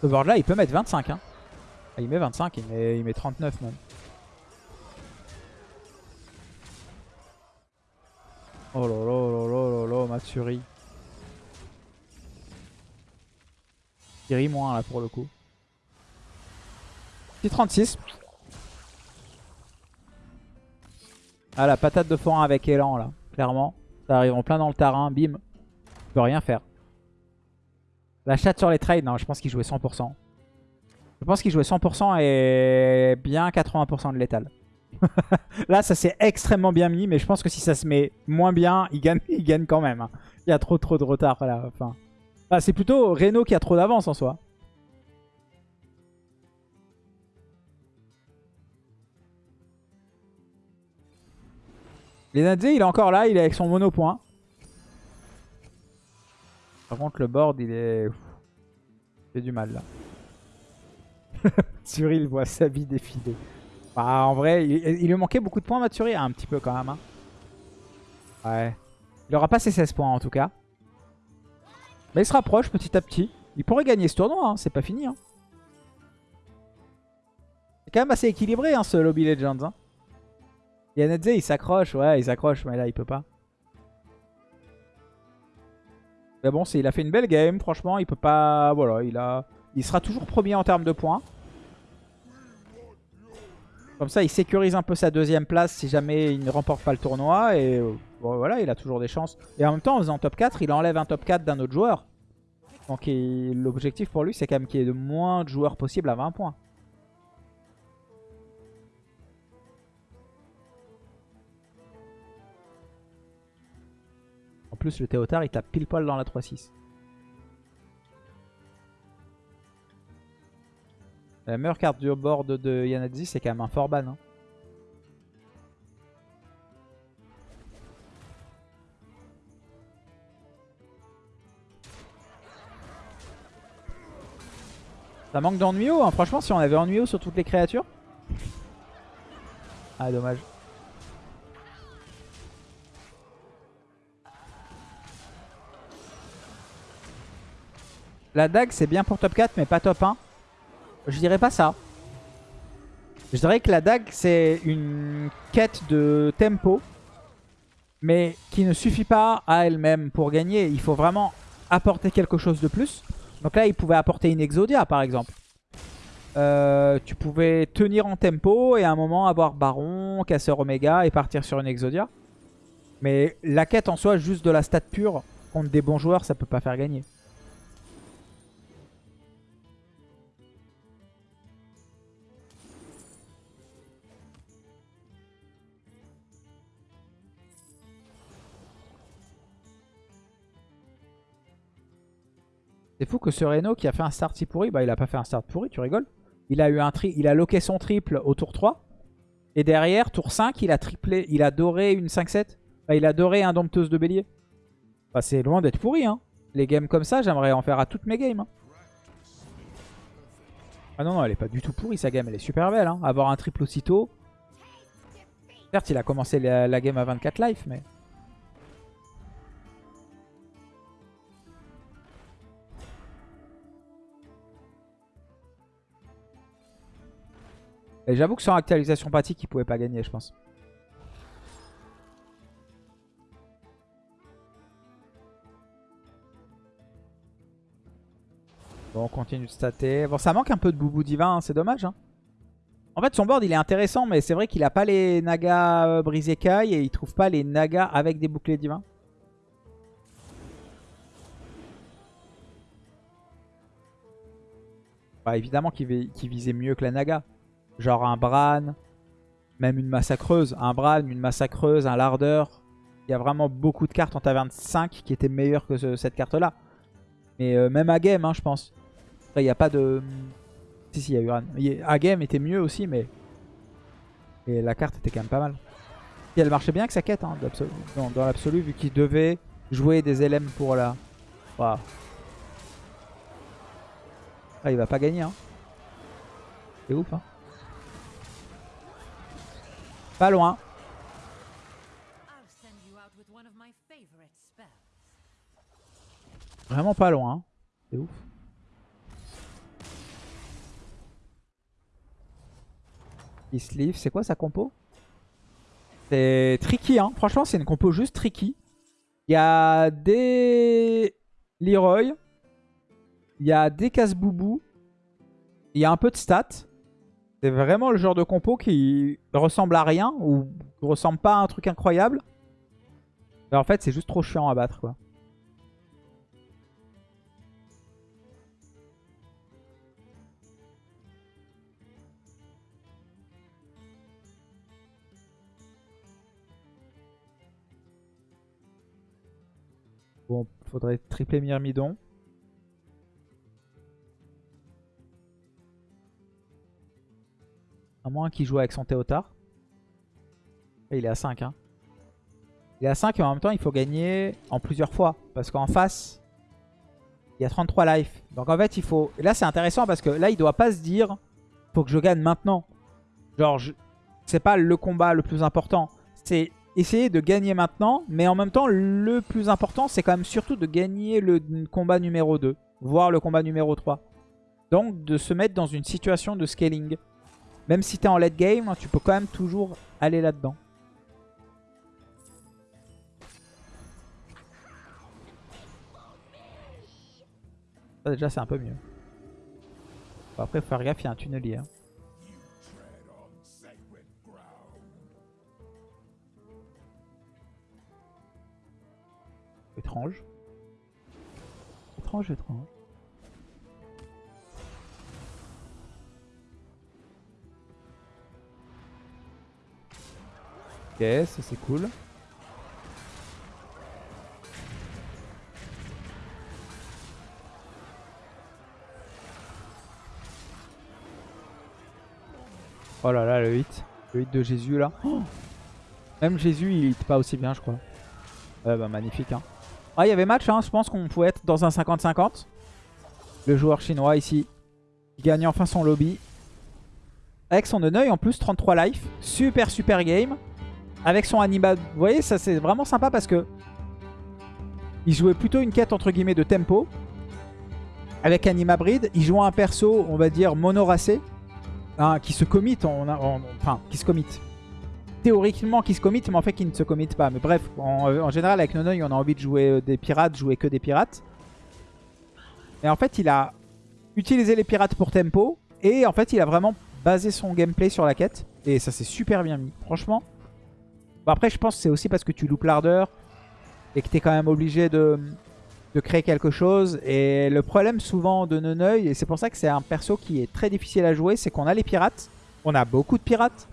Ce board là, il peut mettre 25. Hein. Ah, il met 25, il met, il met 39 même. Oh là là là là là là, Matsuri. Il rit moins là pour le coup. Petit 36. Ah la patate de forain avec élan là, clairement. Ça arrive en plein dans le terrain, bim. Tu peux rien faire. La chatte sur les trades, non, je pense qu'il jouait 100%. Je pense qu'il jouait 100% et bien 80% de létal. Là, ça s'est extrêmement bien mis, mais je pense que si ça se met moins bien, il gagne, il gagne quand même. hein. Il y a trop trop de retard là. C'est plutôt Reno qui a trop d'avance en soi. Lenadze, il est encore là, il est avec son monopoint. Par contre, le board, il est... Il fait du mal là. Matsuri, il voit sa vie défiler. Bah, en vrai, il, lui manquait beaucoup de points, Matsuri. Un petit peu quand même. hein. Ouais. Il aura pas ses 16 points en tout cas. Mais il se rapproche petit à petit. Il pourrait gagner ce tournoi, hein, c'est pas fini. Hein. C'est quand même assez équilibré hein, ce Lobby Legends. Yanedze il s'accroche, ouais il s'accroche, mais là il peut pas. Mais bon, il a fait une belle game, franchement, il peut pas... Voilà, il a... Il sera toujours premier en termes de points. Comme ça, il sécurise un peu sa deuxième place si jamais il ne remporte pas le tournoi. Et euh, voilà, il a toujours des chances. Et en même temps, en faisant top 4, il enlève un top 4 d'un autre joueur. Donc l'objectif pour lui, c'est quand même qu'il y ait le moins de joueurs possible à 20 points. Plus, le Théotard, il tape pile poil dans la 3-6. La meilleure carte du board de Yanadzi, c'est quand même un Forban. hein. Ça manque d'ennuyo, hein. franchement, si on avait ennuyo sur toutes les créatures? Ah, dommage. La dague, c'est bien pour top 4, mais pas top 1. Je dirais pas ça. Je dirais que la dague, c'est une quête de tempo, mais qui ne suffit pas à elle-même pour gagner. Il faut vraiment apporter quelque chose de plus. Donc là, il pouvait apporter une Exodia, par exemple. Euh, tu pouvais tenir en tempo et à un moment avoir Baron, Casseur Oméga et partir sur une Exodia. Mais la quête en soi, juste de la stat pure, contre des bons joueurs, ça peut pas faire gagner. C'est fou que ce Reno qui a fait un start si pourri, bah il a pas fait un start pourri, tu rigoles Il a eu un tri, il a loqué son triple au tour 3. Et derrière, tour 5, il a triplé, il a doré une 5-7. Bah, il a doré un dompteuse de bélier. Bah, c'est loin d'être pourri, hein. Les games comme ça, j'aimerais en faire à toutes mes games. hein. Ah non, non, elle est pas du tout pourrie sa game, elle est super belle. Hein. Avoir un triple aussitôt. Certes, il a commencé la, la game à 24 life, mais... Et j'avoue que sans actualisation pratique, il pouvait pas gagner, je pense. Bon, on continue de stater. Bon, ça manque un peu de boubou divin, hein, c'est dommage. hein. En fait, son board, il est intéressant, mais c'est vrai qu'il a pas les nagas euh, brisés Kai et il trouve pas les nagas avec des boucliers divins. Bah, évidemment qu'il vi- qu'il visait mieux que la Naga. Genre un Bran, même une massacreuse. Un Bran, une massacreuse, un lardeur. Il y a vraiment beaucoup de cartes en taverne 5 qui étaient meilleures que ce- cette carte-là. Mais euh, même à game, hein, je pense. Après, il n'y a pas de... Si, si, il y a Uran. À game était mieux aussi, mais... Et la carte était quand même pas mal. Et elle marchait bien avec sa quête, hein, dans, l'absolu, vu qu'il devait jouer des LM pour la... Ah, il va pas gagner, hein. C'est ouf, hein. Favorite spells. Vraiment pas loin. C'est ouf. Il sleeve, c'est quoi sa compo? C'est tricky, hein. Franchement, c'est une compo juste tricky. Il y a des Leroy. Il y a des casse-boubou. Il y a un peu de stats. C'est vraiment le genre de compo qui ressemble à rien ou ressemble pas à un truc incroyable. Mais en fait, c'est juste trop chiant à battre, quoi. Bon, faudrait tripler Myrmidon. Moins qu'il joue avec son Théotard. Il est à 5. Hein. Il est à 5 et en même temps il faut gagner en plusieurs fois. Parce qu'en face, il y a 33 life. Donc en fait il faut... Là c'est intéressant parce que là il doit pas se dire faut que je gagne maintenant. Genre c'est pas le combat le plus important. C'est essayer de gagner maintenant. Mais en même temps le plus important c'est quand même surtout de gagner le combat numéro 2. Voire le combat numéro 3. Donc de se mettre dans une situation de scaling. Même si tu es en late game, tu peux quand même toujours aller là-dedans. Ça déjà c'est un peu mieux. Bon, après faut faire gaffe, il y a un tunnelier. hein. Étrange. Étrange, étrange. Ok, ça c'est cool. Oh là là, le hit. Le hit de Jésus là. Oh Même Jésus, il hit pas aussi bien, je crois. Ouais, bah magnifique. Hein. Ah, il y avait match, hein. je pense qu'on pouvait être dans un 50-50. Le joueur chinois ici, il gagne enfin son lobby. Avec son Neneuil en plus, 33 life. Super, super game. Avec son anima. Vous voyez, ça c'est vraiment sympa parce que il jouait plutôt une quête entre guillemets de tempo. Avec Anima Breed, il jouait un perso, on va dire, monoracé. hein, qui se commit, en, en- enfin, qui se commit. Théoriquement qui se commit, mais en fait qui ne se commit pas. Mais bref, en, en général avec Nonoï, on a envie de jouer euh, des pirates, jouer que des pirates. Et en fait, il a utilisé les pirates pour tempo. Et en fait, il a vraiment basé son gameplay sur la quête. Et ça s'est super bien mis, franchement. Après, je pense que c'est aussi parce que tu loupes l'ardeur. Et que tu es quand même obligé de, de créer quelque chose. Et le problème souvent de Neneuil, et c'est pour ça que c'est un perso qui est très difficile à jouer, c'est qu'on a les pirates. On a beaucoup de pirates.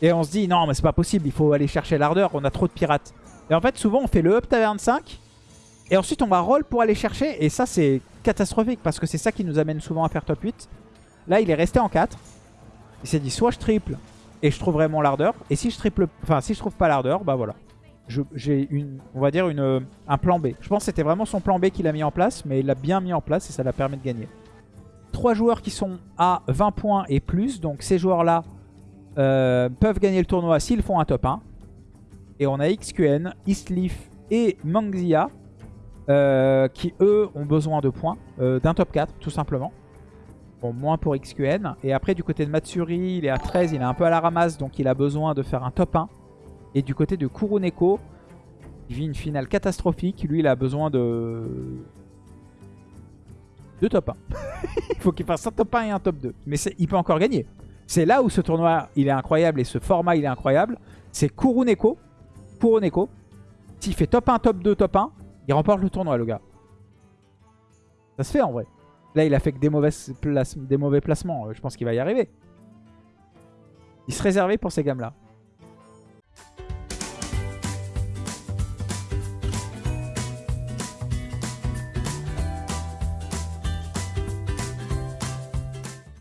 Et on se dit, non, mais c'est pas possible, il faut aller chercher l'ardeur, on a trop de pirates. Et en fait, souvent, on fait le up taverne 5. Et ensuite, on va roll pour aller chercher. Et ça, c'est catastrophique parce que c'est ça qui nous amène souvent à faire top 8. Là, il est resté en 4. Il s'est dit, soit je triple et je trouverai mon lardeur. Et si je triple, enfin, si je trouve pas l'ardeur, bah voilà. J'ai une, on va dire, une, euh, un plan B. Je pense que c'était vraiment son plan B qu'il a mis en place, mais il l'a bien mis en place et ça l'a permis de gagner. Trois joueurs qui sont à 20 points et plus. Donc ces joueurs-là euh, peuvent gagner le tournoi s'ils font un top 1. Et on a XQN, Eastleaf et Mangzia euh, qui eux ont besoin de points, d'un top 4 tout simplement. Bon, moins pour XQN. Et après du côté de Matsuri, il est à 13, il est un peu à la ramasse, donc il a besoin de faire un top 1. Et du côté de Kuruneko, il vit une finale catastrophique, lui il a besoin de... de top 1. il faut qu'il fasse un top 1 et un top 2. Mais il peut encore gagner. C'est là où ce tournoi il est incroyable et ce format il est incroyable. C'est Kuruneko. Kuruneko. S'il fait top 1, top 2, top 1, il remporte le tournoi le gars. Ça se fait en vrai. Là, il a fait que des, des mauvais placements. Euh, Je pense qu'il va y arriver. Il se réservait pour ces gammes-là.